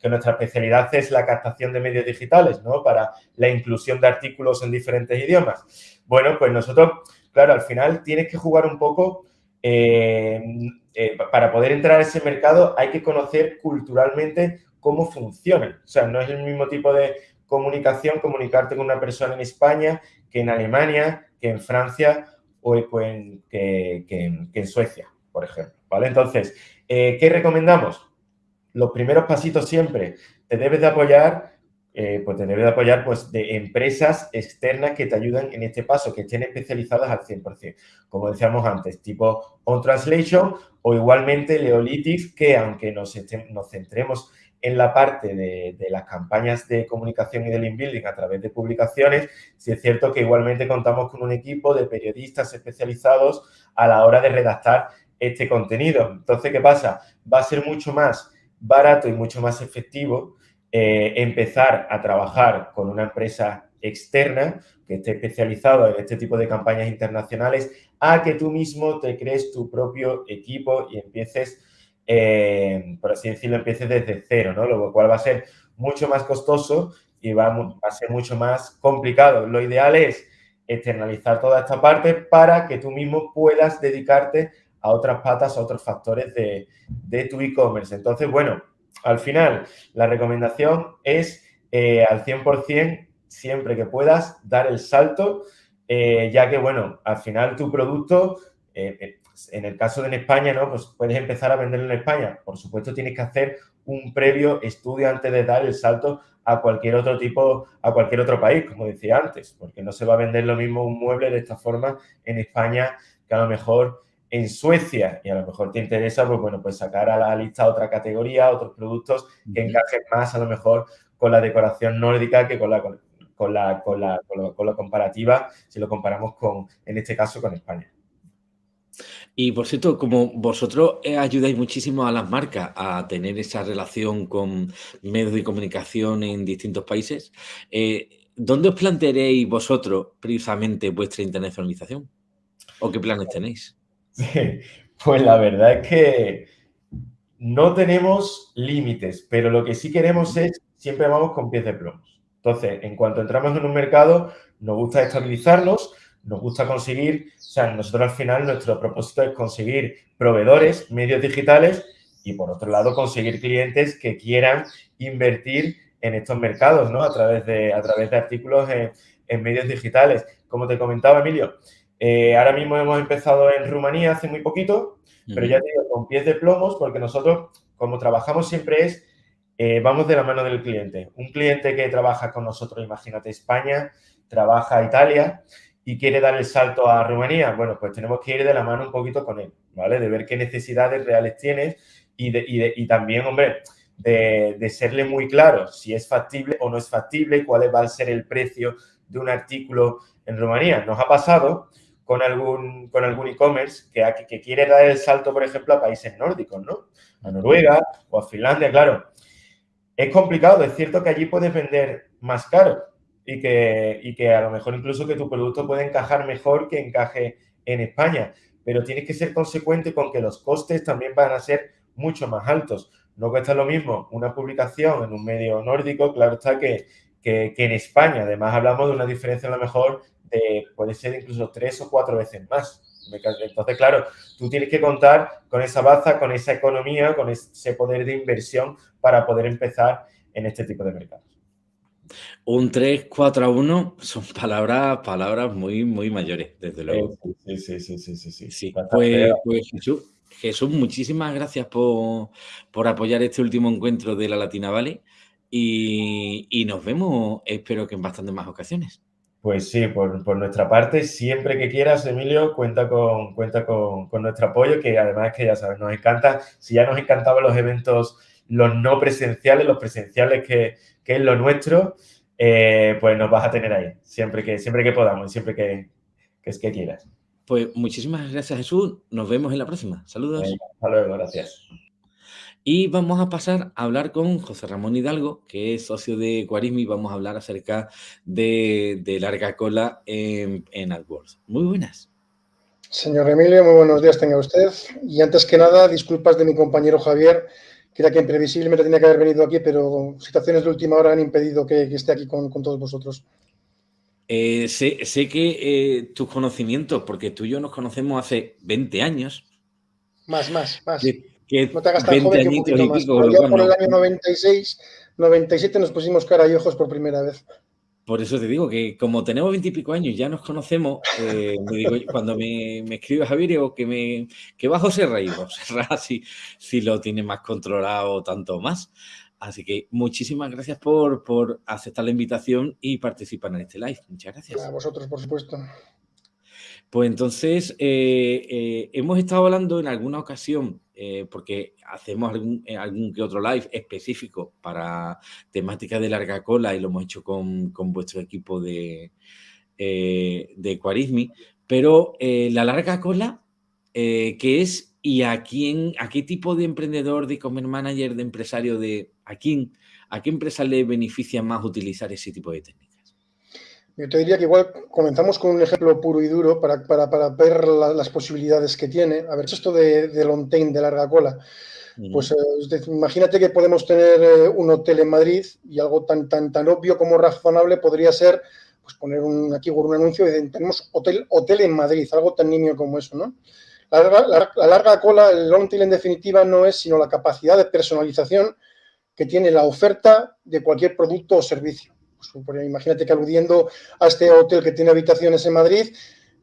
que nuestra especialidad es la captación de medios digitales, ¿no? Para la inclusión de artículos en diferentes idiomas. Bueno, pues nosotros, claro, al final tienes que jugar un poco, eh, eh, para poder entrar a ese mercado hay que conocer culturalmente cómo funciona. O sea, no es el mismo tipo de comunicación comunicarte con una persona en España que en Alemania, que en Francia o que, en, Suecia, por ejemplo, ¿vale? Entonces, eh, ¿qué recomendamos? Los primeros pasitos siempre te debes de apoyar, eh, pues te debes de apoyar pues, de empresas externas que te ayuden en este paso, que estén especializadas al 100%. Como decíamos antes, tipo On Translation o igualmente Leolitics, que aunque nos, nos centremos en la parte de, las campañas de comunicación y del inbuilding a través de publicaciones, sí es cierto que igualmente contamos con un equipo de periodistas especializados a la hora de redactar este contenido. Entonces, ¿qué pasa? Va a ser mucho más barato y mucho más efectivo eh, empezar a trabajar con una empresa externa que esté especializado en este tipo de campañas internacionales a que tú mismo te crees tu propio equipo y empieces, eh, por así decirlo, empieces desde cero, ¿no? Lo cual va a ser mucho más costoso y va, a ser mucho más complicado. Lo ideal es externalizar toda esta parte para que tú mismo puedas dedicarte a otras patas, a otros factores de, tu e-commerce. Entonces, bueno, al final, la recomendación es eh, al 100%, siempre que puedas, dar el salto, eh, ya que, bueno, al final tu producto, eh, en el caso de en España, ¿no? Pues puedes empezar a venderlo en España. Por supuesto, tienes que hacer un previo estudio antes de dar el salto a cualquier otro tipo, a cualquier otro país, como decía antes, porque no se va a vender lo mismo un mueble de esta forma en España que a lo mejor en Suecia y a lo mejor te interesa, pues bueno, pues sacar a la lista otra categoría, otros productos que encajen más a lo mejor con la decoración nórdica que con la, con la, con la, con la, comparativa, si lo comparamos con, en este caso, con España. Y por cierto, como vosotros eh, ayudáis muchísimo a las marcas a tener esa relación con medios de comunicación en distintos países, eh, ¿dónde os plantearéis vosotros precisamente vuestra internacionalización? ¿O qué planes tenéis? *laughs* pues la verdad es que no tenemos límites, pero lo que sí queremos es, siempre vamos con pies de plomos. Entonces, en cuanto entramos en un mercado, nos gusta estabilizarnos, nos gusta conseguir, o sea, nosotros al final nuestro propósito es conseguir proveedores, medios digitales y por otro lado conseguir clientes que quieran invertir en estos mercados, ¿no? A través de, a través de artículos en, en medios digitales. Como te comentaba, Emilio, eh, ahora mismo hemos empezado en Rumanía hace muy poquito, pero ya digo, con pies de plomos, porque nosotros, como trabajamos siempre es, eh, vamos de la mano del cliente. Un cliente que trabaja con nosotros, imagínate España, trabaja Italia y quiere dar el salto a Rumanía, bueno, pues tenemos que ir de la mano un poquito con él, ¿vale? De ver qué necesidades reales tienes y, y, también, hombre, de, de, serle muy claro si es factible o no es factible, cuál va a ser el precio de un artículo en Rumanía. Nos ha pasado con algún con algún e-commerce que, que quiere dar el salto, por ejemplo, a países nórdicos, ¿no? A Noruega o a Finlandia, claro. Es complicado, es cierto que allí puedes vender más caro y que, y que a lo mejor incluso que tu producto puede encajar mejor que encaje en España, pero tienes que ser consecuente con que los costes también van a ser mucho más altos. No cuesta lo mismo una publicación en un medio nórdico, claro está que, que, que en España. Además, hablamos de una diferencia a lo mejor puede ser incluso tres o cuatro veces más. Entonces, claro, tú tienes que contar con esa baza, con esa economía, con ese poder de inversión para poder empezar en este tipo de mercados. Un 3, 4 a 1 son palabras, palabras muy, muy mayores, desde luego. Sí, sí, sí, sí, sí. sí, Pues, pues, Jesús, Jesús, muchísimas gracias por, por, apoyar este último encuentro de la Latina Valley y, y nos vemos, espero que en bastantes más ocasiones. Pues sí, por, nuestra parte, siempre que quieras, Emilio, cuenta con, cuenta con, nuestro apoyo, que además que ya sabes, nos encanta, si ya nos encantaban los eventos, los no presenciales, los presenciales que, es lo nuestro, eh, pues nos vas a tener ahí, siempre que, siempre que podamos, siempre que, que, es que quieras. Pues muchísimas gracias Jesús, nos vemos en la próxima. Saludos. hasta luego, gracias. Y vamos a pasar a hablar con José Ramón Hidalgo, que es socio de Quarismi, y vamos a hablar acerca de, de larga cola en, en AdWords. Muy buenas. Señor Emilio, muy buenos días tenga usted. Y antes que nada, disculpas de mi compañero Javier, que era quien previsiblemente tenía que haber venido aquí, pero situaciones de última hora han impedido que, esté aquí con, todos vosotros. Eh, sé, que eh, tus conocimientos, porque tú y yo nos conocemos hace 20 años. Más, más, más. Que, no te hagas tan joven que un poquito más. por el año 96, 97 nos pusimos cara y ojos por primera vez. Por eso te digo que como tenemos veintipico años, ya nos conocemos, eh, cuando me, me, escribe Javier, digo que, me, que va José Rey, José si, *laughs* si lo tiene más controlado tanto más. Así que muchísimas gracias por, por aceptar la invitación y participar en este live. Muchas gracias. A vosotros, por supuesto. Pues entonces, eh, eh, hemos estado hablando en alguna ocasión, eh, porque hacemos algún, algún, que otro live específico para temática de larga cola y lo hemos hecho con, con vuestro equipo de, de Quarismi, pero la larga cola, ¿qué es y a quién, a qué tipo de emprendedor, de e-commerce manager, de empresario, de a quién, a qué empresa le beneficia más utilizar ese tipo de técnicas? Yo te diría que igual comenzamos con un ejemplo puro y duro para, para, ver las posibilidades que tiene. A ver, esto de, de long de larga cola. Pues eh, imagínate que podemos tener eh, un hotel en Madrid y algo tan, tan, tan obvio como razonable podría ser pues poner un, aquí un anuncio de tenemos hotel, hotel en Madrid, algo tan nimio como eso, ¿no? La, la larga cola, el long tail en definitiva no es sino la capacidad de personalización que tiene la oferta de cualquier producto o servicio. Pues, imagínate que aludiendo a este hotel que tiene habitaciones en Madrid,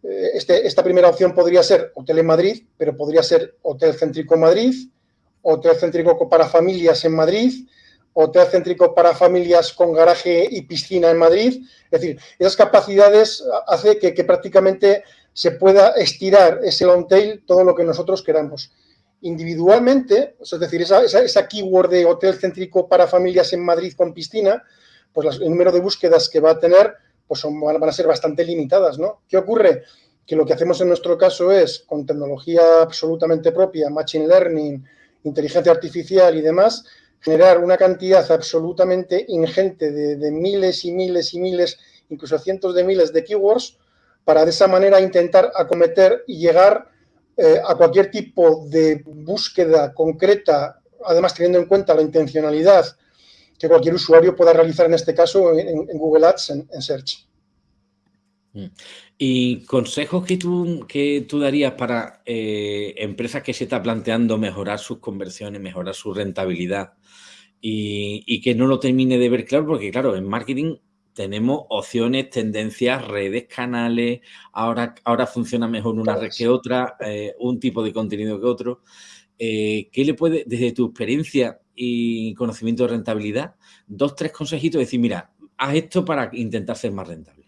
eh, este, esta primera opción podría ser hotel en Madrid, pero podría ser hotel céntrico Madrid, hotel céntrico para familias en Madrid, hotel céntrico para familias con garaje y piscina en Madrid. Es decir, esas capacidades hace que, prácticamente se pueda estirar ese long tail todo lo que nosotros queramos. Individualmente, es decir, esa, esa keyword de hotel céntrico para familias en Madrid con piscina, pues el número de búsquedas que va a tener pues van a ser bastante limitadas, ¿no? ¿Qué ocurre? Que lo que hacemos en nuestro caso es, con tecnología absolutamente propia, Machine Learning, inteligencia artificial y demás, generar una cantidad absolutamente ingente de, miles y miles y miles, incluso cientos de miles de keywords, para de esa manera intentar acometer y llegar eh, a cualquier tipo de búsqueda concreta, además teniendo en cuenta la intencionalidad que cualquier usuario pueda realizar en este caso en, Google Ads, en, Search. Mm. ¿Y consejos que tú, que tú darías para eh, empresas que se está planteando mejorar sus conversiones, mejorar su rentabilidad y, que no lo termine de ver claro? Porque claro, en marketing tenemos opciones, tendencias, redes, canales, ahora, ahora funciona mejor una red que otra, eh, un tipo de contenido que otro. Eh, ¿Qué le puede, desde tu experiencia, y conocimiento de rentabilidad, dos, tres consejitos, decir, mira, haz esto para intentar ser más rentable.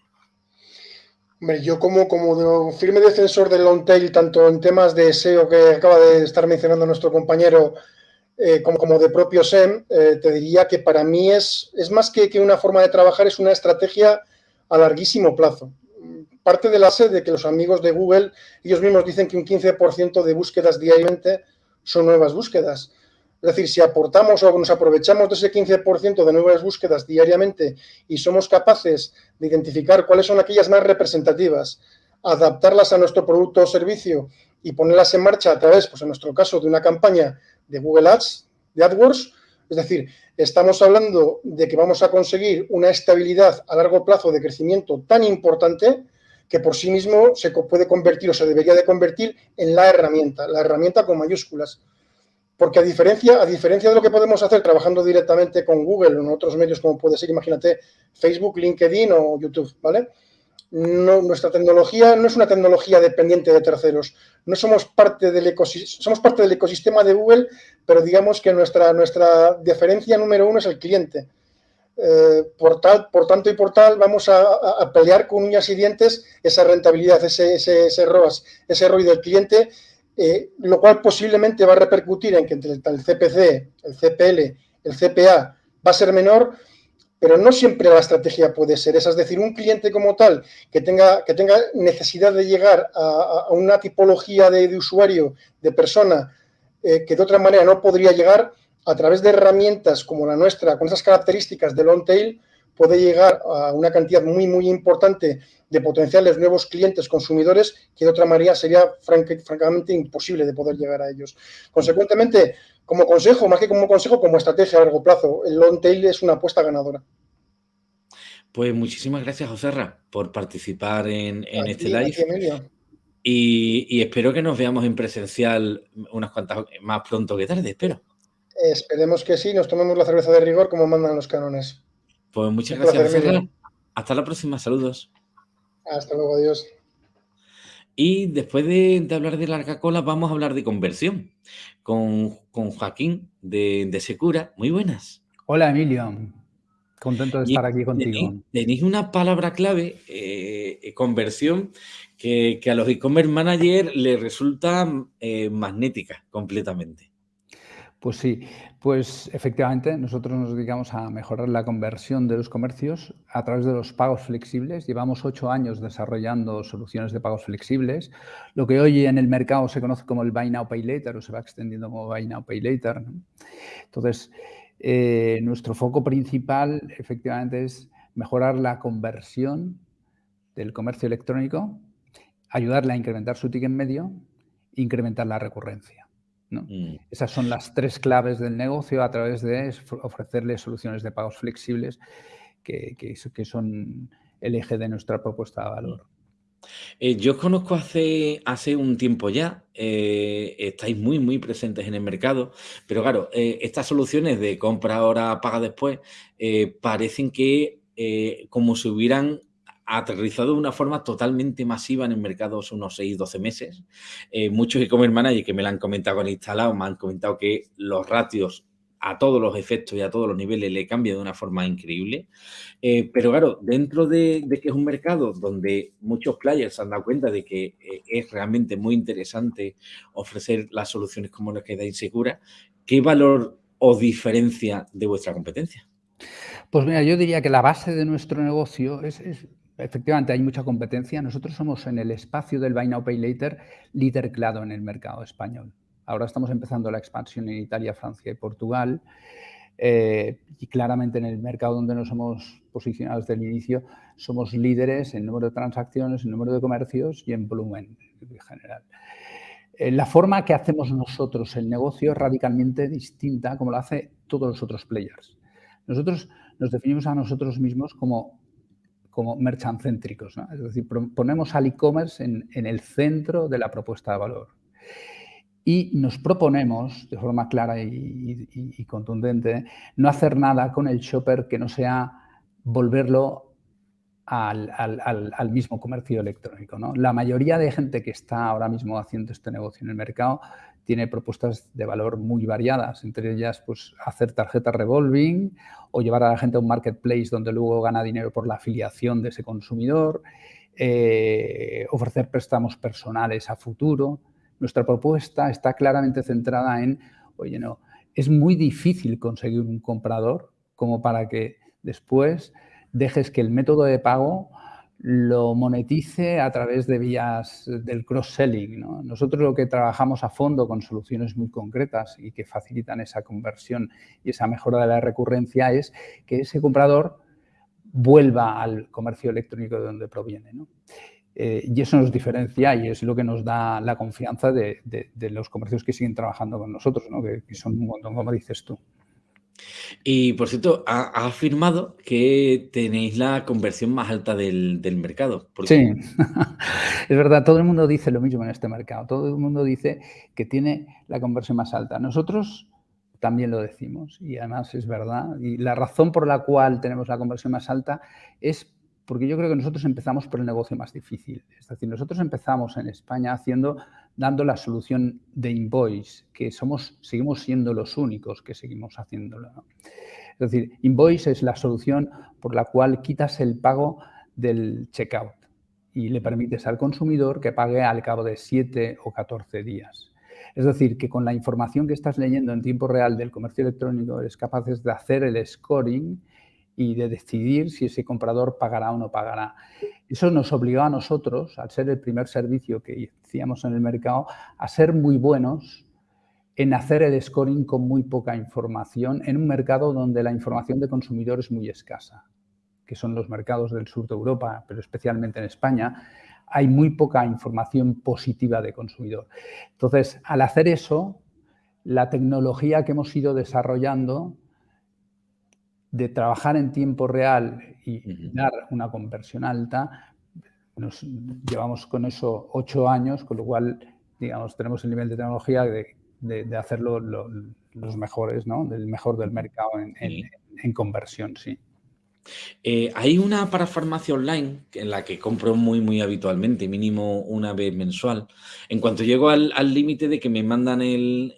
yo como, como firme defensor del long tail, tanto en temas de SEO que acaba de estar mencionando nuestro compañero, eh, como, como de propio SEM, eh, te diría que para mí es, es más que, que, una forma de trabajar, es una estrategia a larguísimo plazo. Parte de la sed de que los amigos de Google, ellos mismos dicen que un 15% de búsquedas diariamente son nuevas búsquedas. Es decir, si aportamos o nos aprovechamos de ese 15% de nuevas búsquedas diariamente y somos capaces de identificar cuáles son aquellas más representativas, adaptarlas a nuestro producto o servicio y ponerlas en marcha a través, pues en nuestro caso, de una campaña de Google Ads, de AdWords, es decir, estamos hablando de que vamos a conseguir una estabilidad a largo plazo de crecimiento tan importante que por sí mismo se puede convertir o se debería de convertir en la herramienta, la herramienta con mayúsculas. Porque a diferencia, a diferencia de lo que podemos hacer trabajando directamente con Google o en otros medios como puede ser, imagínate, Facebook, LinkedIn o YouTube, ¿vale? nuestra tecnología no es una tecnología dependiente de terceros. No somos parte del ecosistema, somos parte del ecosistema de Google, pero digamos que nuestra, nuestra diferencia número uno es el cliente. Eh, por, tanto y por tal, vamos a, pelear con uñas y dientes esa rentabilidad, ese, ese, ese ROAS, ese ROI del cliente eh, lo cual posiblemente va a repercutir en que entre el CPC, el CPL, el CPA va a ser menor, pero no siempre la estrategia puede ser esa. Es decir, un cliente como tal que tenga, que tenga necesidad de llegar a, una tipología de, usuario, de persona, eh, que de otra manera no podría llegar, a través de herramientas como la nuestra, con esas características de long tail, puede llegar a una cantidad muy, muy importante de potenciales nuevos clientes consumidores que de otra manera sería francamente imposible de poder llegar a ellos. Consecuentemente, como consejo, más que como consejo, como estrategia a largo plazo, el long tail es una apuesta ganadora. Pues muchísimas gracias, Joserra, por participar en, este live. Y, espero que nos veamos en presencial unas cuantas más pronto que tarde, espero. Esperemos que sí, nos tomemos la cerveza de rigor como mandan los cánones. Pues muchas gracias. Hasta la próxima, saludos. Hasta luego, adiós. Y después de, hablar de larga cola, vamos a hablar de conversión con, Joaquín de, Secura. Muy buenas. Hola, Emilio. Contento de estar aquí contigo. Tenéis, una palabra clave, eh, conversión, que, a los e-commerce managers les resulta eh, magnética completamente. Pues sí, pues efectivamente nosotros nos dedicamos a mejorar la conversión de los comercios a través de los pagos flexibles. Llevamos ocho años desarrollando soluciones de pagos flexibles. Lo que hoy en el mercado se conoce como el Buy Now Pay Later o se va extendiendo como Buy Now Pay Later. Entonces, eh, nuestro foco principal efectivamente es mejorar la conversión del comercio electrónico, ayudarle a incrementar su ticket medio, incrementar la recurrencia. Mm. Esas son las tres claves del negocio a través de ofrecerle soluciones de pagos flexibles que, que, son el eje de nuestra propuesta de valor. Eh, yo os conozco hace, hace un tiempo ya, eh, estáis muy, muy presentes en el mercado, pero claro, eh, estas soluciones de compra ahora, paga después, parecen que como si hubieran aterrizado de una forma totalmente masiva en el mercado hace unos 6, 12 meses. Eh, muchos e-commerce managers que me lo han comentado, han instalado, me han comentado que los ratios a todos los efectos y a todos los niveles le cambian de una forma increíble. Eh, pero claro, dentro de, que es un mercado donde muchos players se han dado cuenta de que eh, es realmente muy interesante ofrecer las soluciones como las que dais segura, ¿qué valor o diferencia de vuestra competencia? Pues mira, yo diría que la base de nuestro negocio es efectivamente hay mucha competencia. Nosotros somos en el espacio del Buy Now Pay Later líder claro en el mercado español. Ahora estamos empezando la expansión en Italia, Francia y Portugal. Eh, y claramente en el mercado donde nos hemos posicionado desde el inicio, somos líderes en número de transacciones, en número de comercios y en volumen en general. Eh, la forma que hacemos nosotros el negocio es radicalmente distinta como lo hace todos los otros players. Nosotros nos definimos a nosotros mismos como como merchant céntricos. Es decir, ponemos al e-commerce en, el centro de la propuesta de valor. Y nos proponemos, de forma clara y, contundente, no hacer nada con el shopper que no sea volverlo al, mismo comercio electrónico. La mayoría de gente que está ahora mismo haciendo este negocio en el mercado tiene propuestas de valor muy variadas, entre ellas pues, hacer tarjetas revolving o llevar a la gente a un marketplace donde luego gana dinero por la afiliación de ese consumidor, eh, ofrecer préstamos personales a futuro. Nuestra propuesta está claramente centrada en, oye, no, es muy difícil conseguir un comprador como para que después dejes que el método de pago lo monetice a través de vías del cross-selling. Nosotros lo que trabajamos a fondo con soluciones muy concretas y que facilitan esa conversión y esa mejora de la recurrencia es que ese comprador vuelva al comercio electrónico de donde proviene. Eh, y eso nos diferencia y es lo que nos da la confianza de, los comercios que siguen trabajando con nosotros, que, que son un montón, como dices tú. Y por cierto, ha, afirmado que tenéis la conversión más alta del, mercado. Sí, *laughs* es verdad, todo el mundo dice lo mismo en este mercado. Todo el mundo dice que tiene la conversión más alta. Nosotros también lo decimos y además es verdad. Y la razón por la cual tenemos la conversión más alta es porque yo creo que nosotros empezamos por el negocio más difícil. Es decir, nosotros empezamos en España haciendo, dando la solución de invoice, que somos, seguimos siendo los únicos que seguimos haciéndolo. Es decir, invoice es la solución por la cual quitas el pago del checkout y le permites al consumidor que pague al cabo de 7 o 14 días. Es decir, que con la información que estás leyendo en tiempo real del comercio electrónico eres capaz de hacer el scoring y de decidir si ese comprador pagará o no pagará. Eso nos obligó a nosotros, al ser el primer servicio que hacíamos en el mercado, a ser muy buenos en hacer el scoring con muy poca información en un mercado donde la información de consumidor es muy escasa, que son los mercados del sur de Europa, pero especialmente en España, hay muy poca información positiva de consumidor. Entonces, al hacer eso, la tecnología que hemos ido desarrollando de trabajar en tiempo real y dar una conversión alta, nos llevamos con eso ocho años, con lo cual, digamos, tenemos el nivel de tecnología de, hacerlo los mejores, ¿no? Del mejor del mercado en, en conversión, sí. Eh, hay una parafarmacia online en la que compro muy, muy habitualmente, mínimo una vez mensual. En cuanto llego al límite de que me mandan el,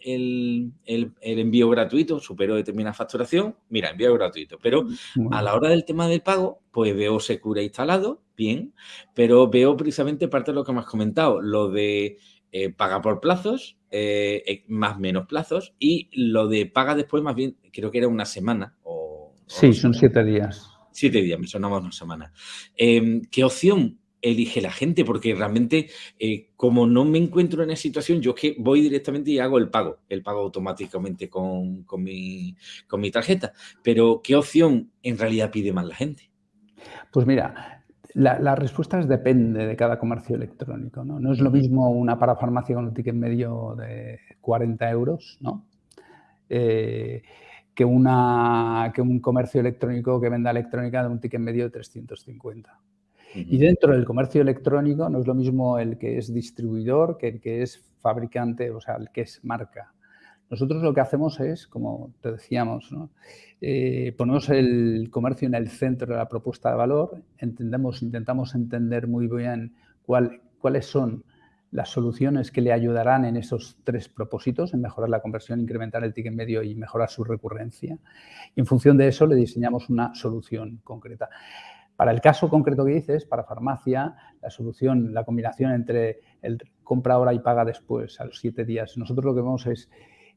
envío gratuito, supero determinada facturación, mira, envío gratuito. Pero a la hora del tema del pago, pues veo Secura instalado, bien, pero veo precisamente parte de lo que me has comentado, lo de eh, paga por plazos, eh, más menos plazos, y lo de paga después más bien, creo que era una semana. O, sí, son siete días. Siete días, me sonaba una semana. Em, ¿Qué opción elige la gente? Porque realmente, eh, como no me encuentro en esa situación, yo es que voy directamente y hago el pago, el pago automáticamente con, mi, con mi tarjeta. Pero, ¿qué opción en realidad pide más la gente? Pues mira, la, respuesta es depende de cada comercio electrónico. ¿no? no es lo mismo una parafarmacia con un ticket medio de 40 euros, ¿no? Eh, que, una, que un comercio electrónico que venda electrónica de un ticket medio de 350. Y dentro del comercio electrónico no es lo mismo el que es distribuidor que el que es fabricante, o sea, el que es marca. Nosotros lo que hacemos es, como te decíamos, eh, ponemos el comercio en el centro de la propuesta de valor, entendemos, intentamos entender muy bien cuál, cuáles son las soluciones que le ayudarán en esos tres propósitos, en mejorar la conversión, incrementar el ticket medio y mejorar su recurrencia. Y en función de eso le diseñamos una solución concreta. Para el caso concreto que dices, para farmacia, la solución, la combinación entre el compra ahora y paga después, a los siete días, nosotros lo que vemos es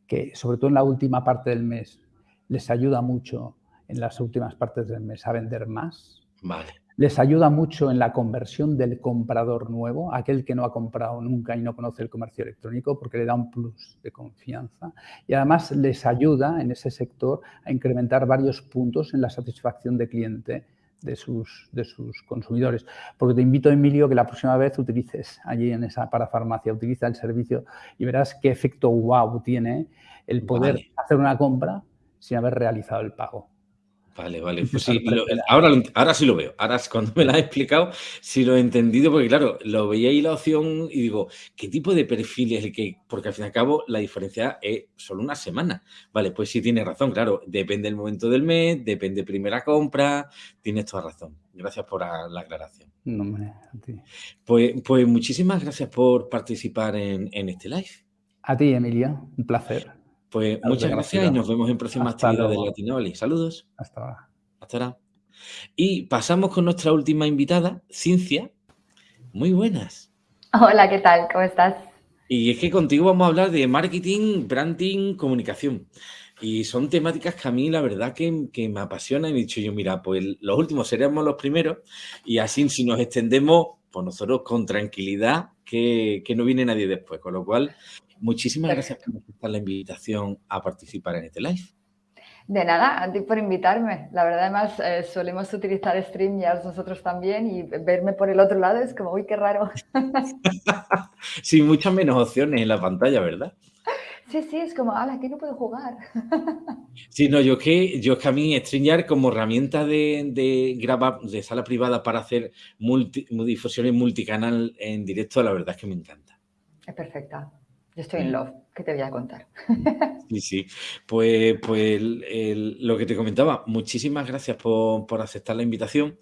que, sobre todo en la última parte del mes, les ayuda mucho en las últimas partes del mes a vender más. Vale. Les ayuda mucho en la conversión del comprador nuevo, aquel que no ha comprado nunca y no conoce el comercio electrónico, porque le da un plus de confianza. Y además les ayuda en ese sector a incrementar varios puntos en la satisfacción de cliente de sus, de sus consumidores. Porque te invito, Emilio, que la próxima vez utilices allí en esa parafarmacia, utiliza el servicio y verás qué efecto wow tiene el poder hacer una compra sin haber realizado el pago. Vale, vale. Pues sí, ahora, ahora sí lo veo. Ahora cuando me lo has explicado, sí lo he entendido, porque claro, lo veía ahí la opción y digo, ¿qué tipo de perfil es el que...? Porque al fin y al cabo la diferencia es solo una semana. Vale, pues sí tiene razón, claro. Depende del momento del mes, depende primera compra, tienes toda razón. Gracias por la aclaración. No, hombre, a ti. Pues, pues muchísimas gracias por participar en, en este live. A ti, Emilia. Un placer. Pues muchas gracias y nos vemos en próximas actividades de Latinoli. Saludos. Hasta ahora. Hasta ahora. Y pasamos con nuestra última invitada, Cincia. Muy buenas. Hola, ¿qué tal? ¿Cómo estás? Y es que contigo vamos a hablar de marketing, branding, comunicación. Y son temáticas que a mí la verdad que, me apasionan. Y he dicho yo, mira, pues los últimos seremos los primeros. Y así si nos extendemos, pues nosotros con tranquilidad, que, que no viene nadie después. Con lo cual, Muchísimas gracias por aceptar la invitación a participar en este live. De nada, a ti por invitarme. La verdad, además, eh, solemos utilizar StreamYard nosotros también y verme por el otro lado es como, uy, qué raro. *laughs* Sin muchas menos opciones en la pantalla, ¿verdad? Sí, sí, es como, ala, aquí no puedo jugar. *laughs* sí, no, yo que, yo que a mí StreamYard como herramienta de, de grabar, de sala privada para hacer multi, difusiones multicanal en directo, la verdad es que me encanta. Es perfecta. Yo estoy en love, ¿qué te voy a contar? *laughs* Sí, sí. Pues, pues lo que te comentaba, muchísimas gracias por, aceptar la invitación.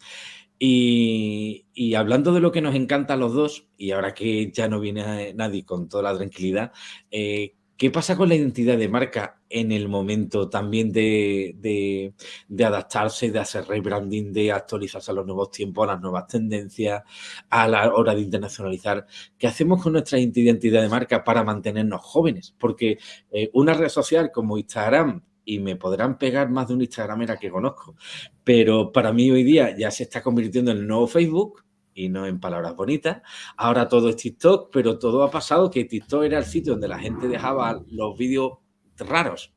Y, y, hablando de lo que nos encanta a los dos, y ahora que ya no viene nadie con toda la tranquilidad, eh, ¿Qué pasa con la identidad de marca en el momento también de, adaptarse, de hacer rebranding, de actualizarse a los nuevos tiempos, a las nuevas tendencias, a la hora de internacionalizar? ¿Qué hacemos con nuestra identidad de marca para mantenernos jóvenes? Porque eh, una red social como Instagram y me podrán pegar más de un Instagramera que conozco. Pero para mí hoy día ya se está convirtiendo en el nuevo Facebook y no en palabras bonitas. Ahora todo es TikTok, pero todo ha pasado que TikTok era el sitio donde la gente dejaba los vídeos raros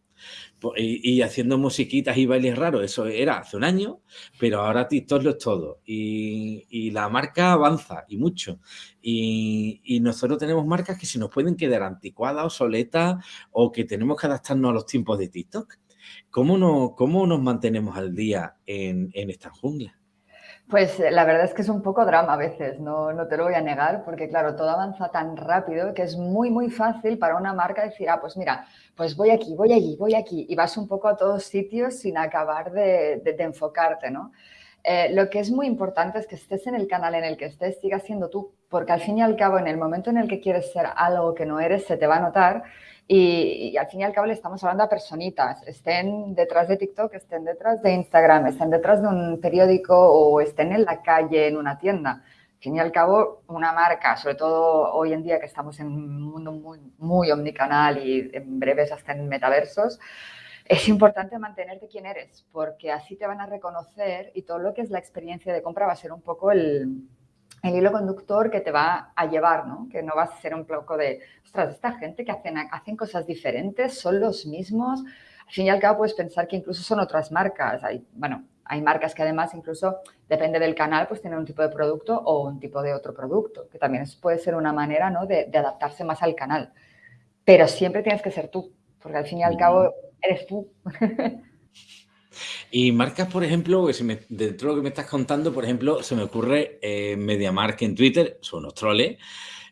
y, haciendo musiquitas y bailes raros. Eso era hace un año, pero ahora TikTok lo es todo. Y, la marca avanza y mucho. Y, nosotros tenemos marcas que se nos pueden quedar anticuadas, obsoletas o que tenemos que adaptarnos a los tiempos de TikTok. ¿Cómo, no, cómo nos mantenemos al día en, en esta jungla? Pues eh, la verdad es que es un poco drama a veces, no, no, te lo voy a negar, porque claro, todo avanza tan rápido que es muy, muy fácil para una marca decir, ah, pues mira, pues voy aquí, voy allí, voy aquí, y vas un poco a todos sitios sin acabar de, de, enfocarte, ¿no? Eh, lo que es muy importante es que estés en el canal en el que estés, sigas siendo tú, porque al fin y al cabo, en el momento en el que quieres ser algo que no eres, se te va a notar y, al fin y al cabo le estamos hablando a personitas, estén detrás de TikTok, estén detrás de Instagram, estén detrás de un periódico o estén en la calle, en una tienda. Al fin y al cabo, una marca, sobre todo hoy en día que estamos en un mundo muy, muy omnicanal y en breves hasta en metaversos, es importante mantenerte quien eres, porque así te van a reconocer y todo lo que es la experiencia de compra va a ser un poco el, el hilo conductor que te va a llevar, ¿no? Que no vas a ser un poco de, ostras, esta gente que hacen, hacen cosas diferentes, son los mismos. Al fin y al cabo puedes pensar que incluso son otras marcas. Hay, bueno, hay marcas que además incluso, depende del canal, pues tienen un tipo de producto o un tipo de otro producto, que también puede ser una manera, ¿no? de, de adaptarse más al canal. Pero siempre tienes que ser tú, porque al fin y al cabo eres tú. *laughs* Y marcas, por ejemplo, que dentro de lo que me estás contando, por ejemplo, se me ocurre eh, MediaMark en Twitter, son unos troles,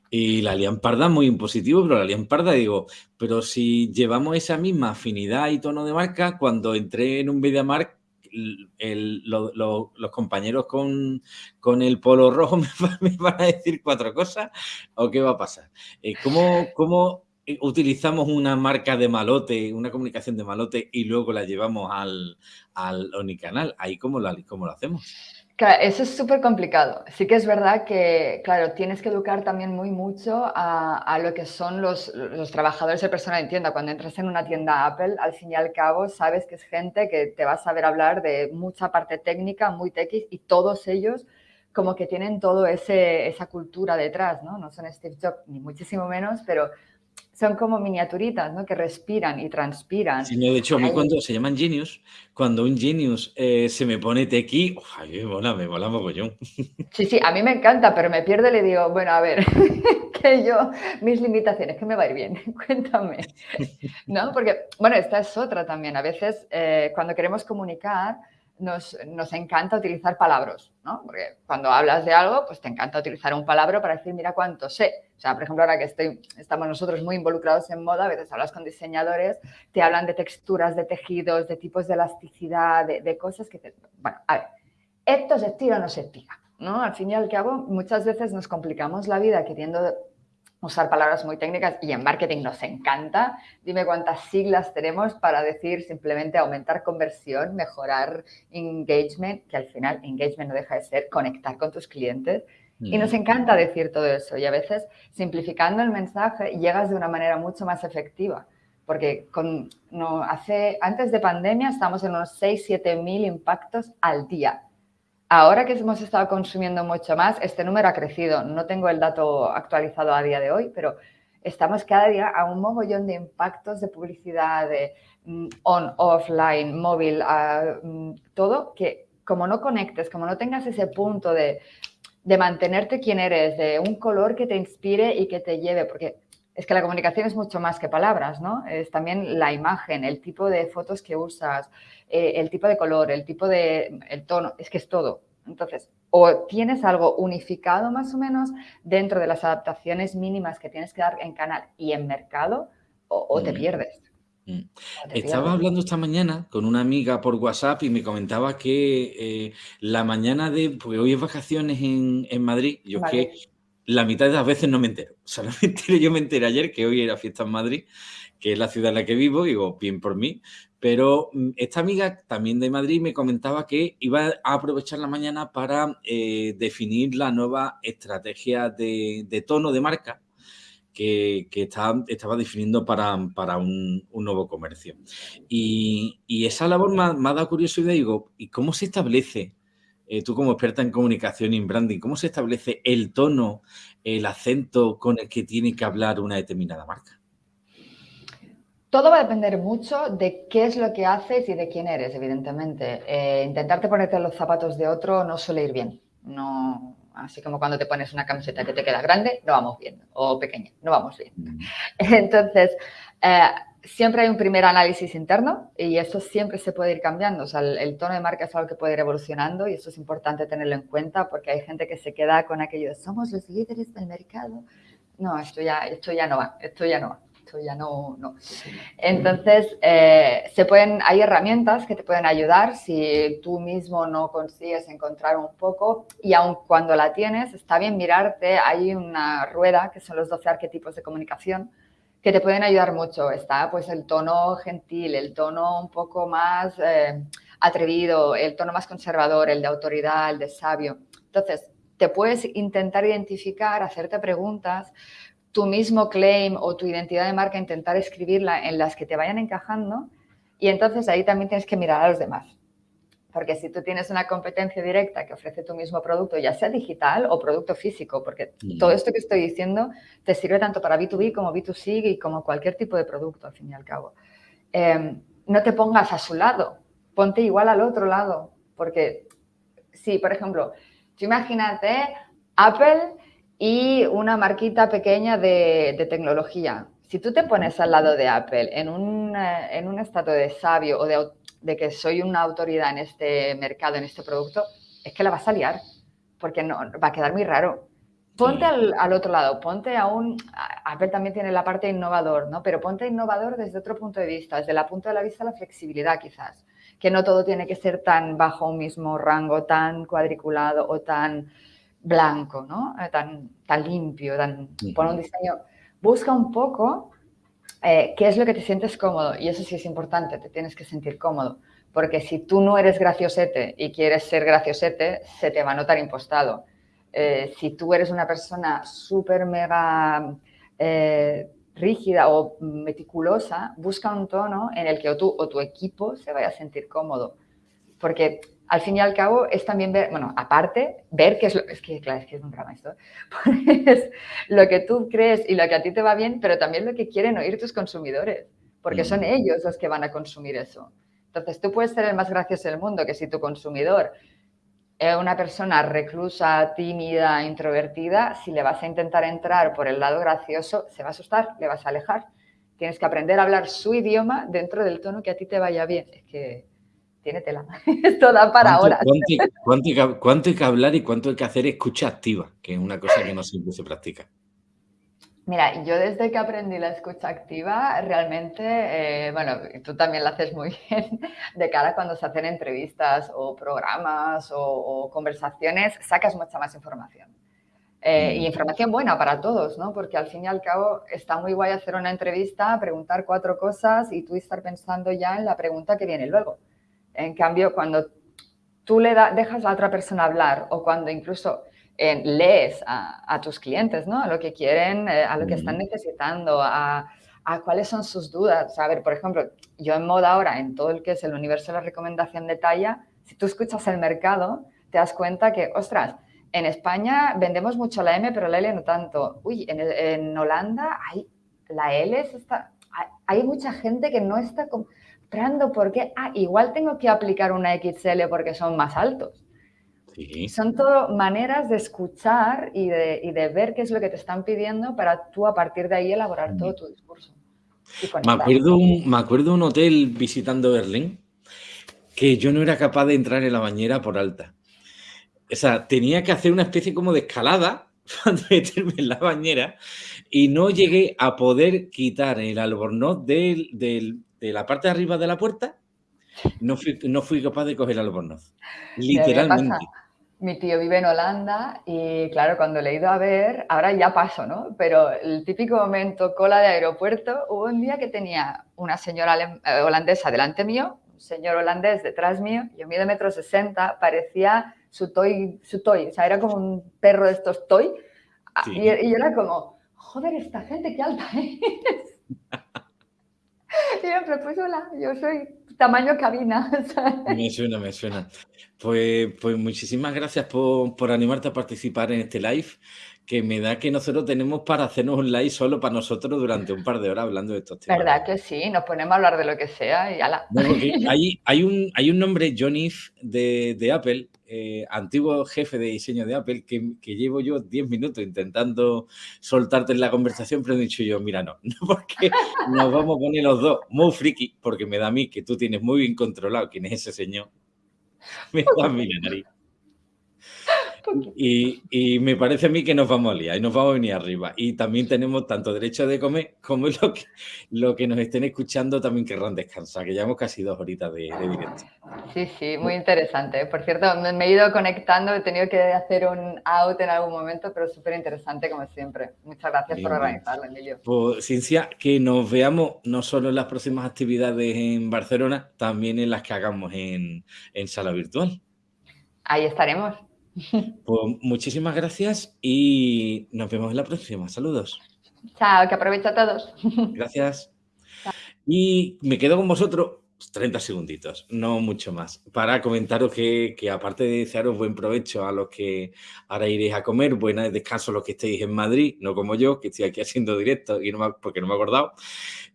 y la Lian Parda muy impositivo, pero la Lian Parda digo, pero si llevamos esa misma afinidad y tono de marca, cuando entré en un MediaMark, los compañeros con, con, el polo rojo *laughs* me, van a decir cuatro cosas, ¿o qué va a pasar? Eh, ¿cómo, ¿Cómo utilizamos una marca de malote, una comunicación de malote y luego la llevamos al, al Onicanal. Ahí cómo, la, cómo lo hacemos. Claro, eso es súper complicado. Sí que es verdad que, claro, tienes que educar también muy mucho a, a lo que son los, los, trabajadores de persona de tienda. Cuando entras en una tienda Apple, al fin y al cabo, sabes que es gente que te va a saber hablar de mucha parte técnica, muy techy, y todos ellos como que tienen todo ese, esa cultura detrás, ¿no? No son Steve Jobs, ni muchísimo menos, pero son como miniaturitas, ¿no? Que respiran y transpiran. Sí, de hecho, a mí cuando se llaman genius, cuando un genius eh, se me pone tequi, ¡ay, me mola, me mola mogollón! *laughs* Sí, sí, a mí me encanta, pero me pierde y le digo, bueno, a ver, *laughs* que yo, mis limitaciones, que me va a ir bien, *laughs* cuéntame, ¿no? Porque, bueno, esta es otra también. A veces, eh, cuando queremos comunicar, nos, nos, encanta utilizar palabras, ¿no? Porque cuando hablas de algo, pues te encanta utilizar un palabra para decir, mira cuánto sé. O sea, por ejemplo, ahora que estoy, estamos nosotros muy involucrados en moda, a veces hablas con diseñadores, te hablan de texturas, de tejidos, de tipos de elasticidad, de, cosas que te... Bueno, a ver, esto se estira o no se estira, ¿no? Al fin y al cabo, muchas veces nos complicamos la vida queriendo usar palabras muy técnicas y en marketing nos encanta. Dime cuántas siglas tenemos para decir simplemente aumentar conversión, mejorar engagement, que al final engagement no deja de ser conectar con tus clientes. Y nos encanta decir todo eso y a veces simplificando el mensaje llegas de una manera mucho más efectiva. Porque con, no, hace, antes de pandemia estamos en unos 6, 7 mil impactos al día Ahora que hemos estado consumiendo mucho más, este número ha crecido. No tengo el dato actualizado a día de hoy, pero estamos cada día a un mogollón de impactos de publicidad, de mm, on, offline, móvil, mm, todo, que como no conectes, como no tengas ese punto de, de mantenerte quien eres, de un color que te inspire y que te lleve, porque es que la comunicación es mucho más que palabras, ¿no? Es también la imagen, el tipo de fotos que usas, eh, el tipo de color, el tipo de, el tono, es que es todo. Entonces, o tienes algo unificado más o menos dentro de las adaptaciones mínimas que tienes que dar en canal y en mercado, o, te mm. pierdes. Mm. Estaba hablando esta mañana con una amiga por WhatsApp y me comentaba que eh, la mañana de, porque hoy es vacaciones en, Madrid, yo que la mitad de las veces no me entero. Solamente *laughs* yo me enteré ayer que hoy era fiesta en Madrid, que es la ciudad en la que vivo, digo, bien por mí. Pero mm, esta amiga también de Madrid me comentaba que iba a aprovechar la mañana para eh, definir la nueva estrategia de, tono de marca que, estaba, definiendo para, un, nuevo comercio. Y, esa labor me ha, dado curiosidad, digo, ¿y cómo se establece, eh, tú como experta en comunicación y en branding, cómo se establece el tono, el acento con el que tiene que hablar una determinada marca? Todo va a depender mucho de qué es lo que haces y de quién eres, evidentemente. Eh, intentarte ponerte los zapatos de otro no suele ir bien. No, así como cuando te pones una camiseta que te queda grande, no vamos bien, o pequeña, no vamos bien. Mm. *laughs* Entonces, eh, siempre hay un primer análisis interno y eso siempre se puede ir cambiando. O sea, el, tono de marca es algo que puede ir evolucionando y eso es importante tenerlo en cuenta porque hay gente que se queda con aquello de somos los líderes del mercado. No, esto ya, esto ya no va, esto ya no va ya no, no. Entonces, eh, se pueden, hay herramientas que te pueden ayudar si tú mismo no consigues encontrar un poco y aun cuando la tienes, está bien mirarte, hay una rueda que son los 12 arquetipos de comunicación que te pueden ayudar mucho. Está pues el tono gentil, el tono un poco más eh, atrevido, el tono más conservador, el de autoridad, el de sabio. Entonces, te puedes intentar identificar, hacerte preguntas tu mismo claim o tu identidad de marca, intentar escribirla en las que te vayan encajando y entonces ahí también tienes que mirar a los demás. Porque si tú tienes una competencia directa que ofrece tu mismo producto, ya sea digital o producto físico, porque mm. todo esto que estoy diciendo te sirve tanto para B2B como B2C y como cualquier tipo de producto, al fin y al cabo. Em, no te pongas a su lado, ponte igual al otro lado, porque si, por ejemplo, tú imagínate Apple y una marquita pequeña de, tecnología. Si tú te pones al lado de Apple en un, eh, en un estado de sabio o de, que soy una autoridad en este mercado, en este producto, es que la vas a liar, porque no, va a quedar muy raro. Ponte al, al, otro lado, ponte a un... Apple también tiene la parte innovador, ¿no? Pero ponte innovador desde otro punto de vista, desde la punto de la vista de la flexibilidad quizás, que no todo tiene que ser tan bajo un mismo rango, tan cuadriculado o tan blanco, ¿no? Eh, tan, tan limpio, tan, por un diseño. Busca un poco eh, qué es lo que te sientes cómodo y eso sí es importante, te tienes que sentir cómodo. Porque si tú no eres graciosete y quieres ser graciosete, se te va a notar impostado. Eh, si tú eres una persona súper mega rígida o meticulosa, busca un tono en el que tú o tu equipo se vaya a sentir cómodo. Porque al fin y al cabo es también ver, bueno, aparte, ver qué es lo, es que claro, es que es un drama esto, *laughs* pues lo que tú crees y lo que a ti te va bien, pero también lo que quieren oír tus consumidores, porque son mm. ellos los que van a consumir eso. Entonces tú puedes ser el más gracioso del mundo, que si tu consumidor es una persona reclusa, tímida, introvertida, si le vas a intentar entrar por el lado gracioso, se va a asustar, le vas a alejar. Tienes que aprender a hablar su idioma dentro del tono que a ti te vaya bien. Es que tiene tela. *laughs* Esto da para ahora. ¿cuánto, hay que hablar y cuánto hay que hacer escucha activa? Que es una cosa que no siempre se practica. Mira, yo desde que aprendí la escucha activa, realmente, eh, bueno, tú también la haces muy *laughs* bien, de cara cuando se hacen entrevistas o programas o, conversaciones, sacas mucha más información. Eh, y mm. información buena para todos, ¿no? Porque al fin y al cabo está muy guay hacer una entrevista, preguntar cuatro cosas y tú estar pensando ya en la pregunta que viene luego. En cambio, cuando tú le dejas a otra persona hablar o cuando incluso eh, lees a, tus clientes, ¿no? A lo que quieren, eh, a lo que están necesitando, a, cuáles son sus dudas. a ver, por ejemplo, yo en moda ahora, en todo el que es el universo de la recomendación de talla, si tú escuchas el mercado, te das cuenta que, ostras, en España vendemos mucho la M, pero la L no tanto. Uy, en, Holanda hay, la L está, hay, hay mucha gente que no está... Con, porque, ah, igual tengo que aplicar una XL porque son más altos. Son todo maneras de escuchar y de, ver qué es lo que te están pidiendo para tú a partir de ahí elaborar todo tu discurso. Me acuerdo, un, me acuerdo un hotel visitando Berlín que yo no era capaz de entrar en la bañera por alta. O sea, tenía que hacer una especie como de escalada *laughs* para meterme en la bañera y no llegué a poder quitar el albornoz del, de la parte de arriba de la puerta, no fui, no fui capaz de coger albornoz. Literalmente. Mi tío vive en Holanda y claro, cuando le he ido a ver, ahora ya paso, ¿no? Pero el típico momento cola de aeropuerto, hubo un día que tenía una señora eh, holandesa delante mío, un señor holandés detrás mío, yo mido metro sesenta, parecía su toy, su toy, o sea, era como un perro de estos toy, y, y yo era como, joder, esta gente, qué alta es. *laughs* *laughs* pues hola, yo soy tamaño cabina. *laughs* Me suena, me suena. Pues, pues muchísimas gracias por, por animarte a participar en este live que me da que nosotros tenemos para hacernos un live solo para nosotros durante un par de horas hablando de estos temas. ¿Verdad que sí? Nos ponemos a hablar de lo que sea y ala. *laughs* hay, hay, un, hay un nombre, John de, de Apple, eh, antiguo jefe de diseño de Apple, que, que llevo yo 10 minutos intentando soltarte en la conversación, pero he dicho yo, mira, no, no *laughs* porque nos vamos a poner los dos muy friki, porque me da a mí que tú tienes muy bien controlado quién es ese señor. *laughs* Me da a mí la nariz. Y, me parece a mí que nos vamos a liar y nos vamos a venir arriba. Y también tenemos tanto derecho de comer como lo que, lo que nos estén escuchando también querrán descansar, que llevamos casi dos horitas de, directo. Sí, sí, muy interesante. Por cierto, me, he ido conectando, he tenido que hacer un out en algún momento, pero súper interesante como siempre. Muchas gracias por organizarlo, Emilio. Pues, Cincia, que nos veamos no solo en las próximas actividades en Barcelona, también en las que hagamos en, en sala virtual. Ahí estaremos. *laughs* Pues muchísimas gracias y nos vemos en la próxima. Saludos. Chao, que aprovecho a todos. *laughs* Gracias. Y me quedo con vosotros 30 segunditos, no mucho más, para comentaros que, aparte de desearos buen provecho a los que ahora iréis a comer, buena descanso a los que estéis en Madrid, no como yo, que estoy aquí haciendo directo y no porque no me he acordado,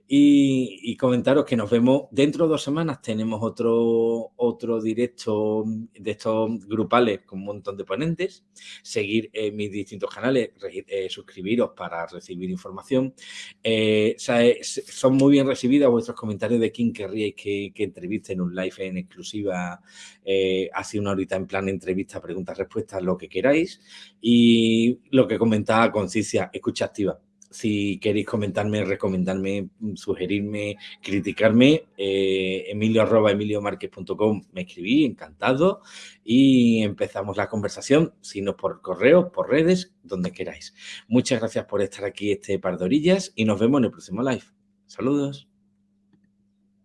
y, comentaros que nos vemos dentro de dos semanas. Tenemos otro, otro directo de estos grupales con un montón de ponentes. Seguir en mis distintos canales, eh, suscribiros para recibir información. Eh, son muy bien recibidos vuestros comentarios de quién querríais que, que entrevisten un live en exclusiva, eh, así una horita en plan entrevista, preguntas, respuestas, lo que queráis. Y lo que comentaba Concicia, escucha activa si queréis comentarme, recomendarme, sugerirme, criticarme, eh, emilio arroba emiliomarquez.com me escribí, encantado, y empezamos la conversación, si no por correo, por redes, donde queráis. Muchas gracias por estar aquí este par de orillas y nos vemos en el próximo live. Saludos.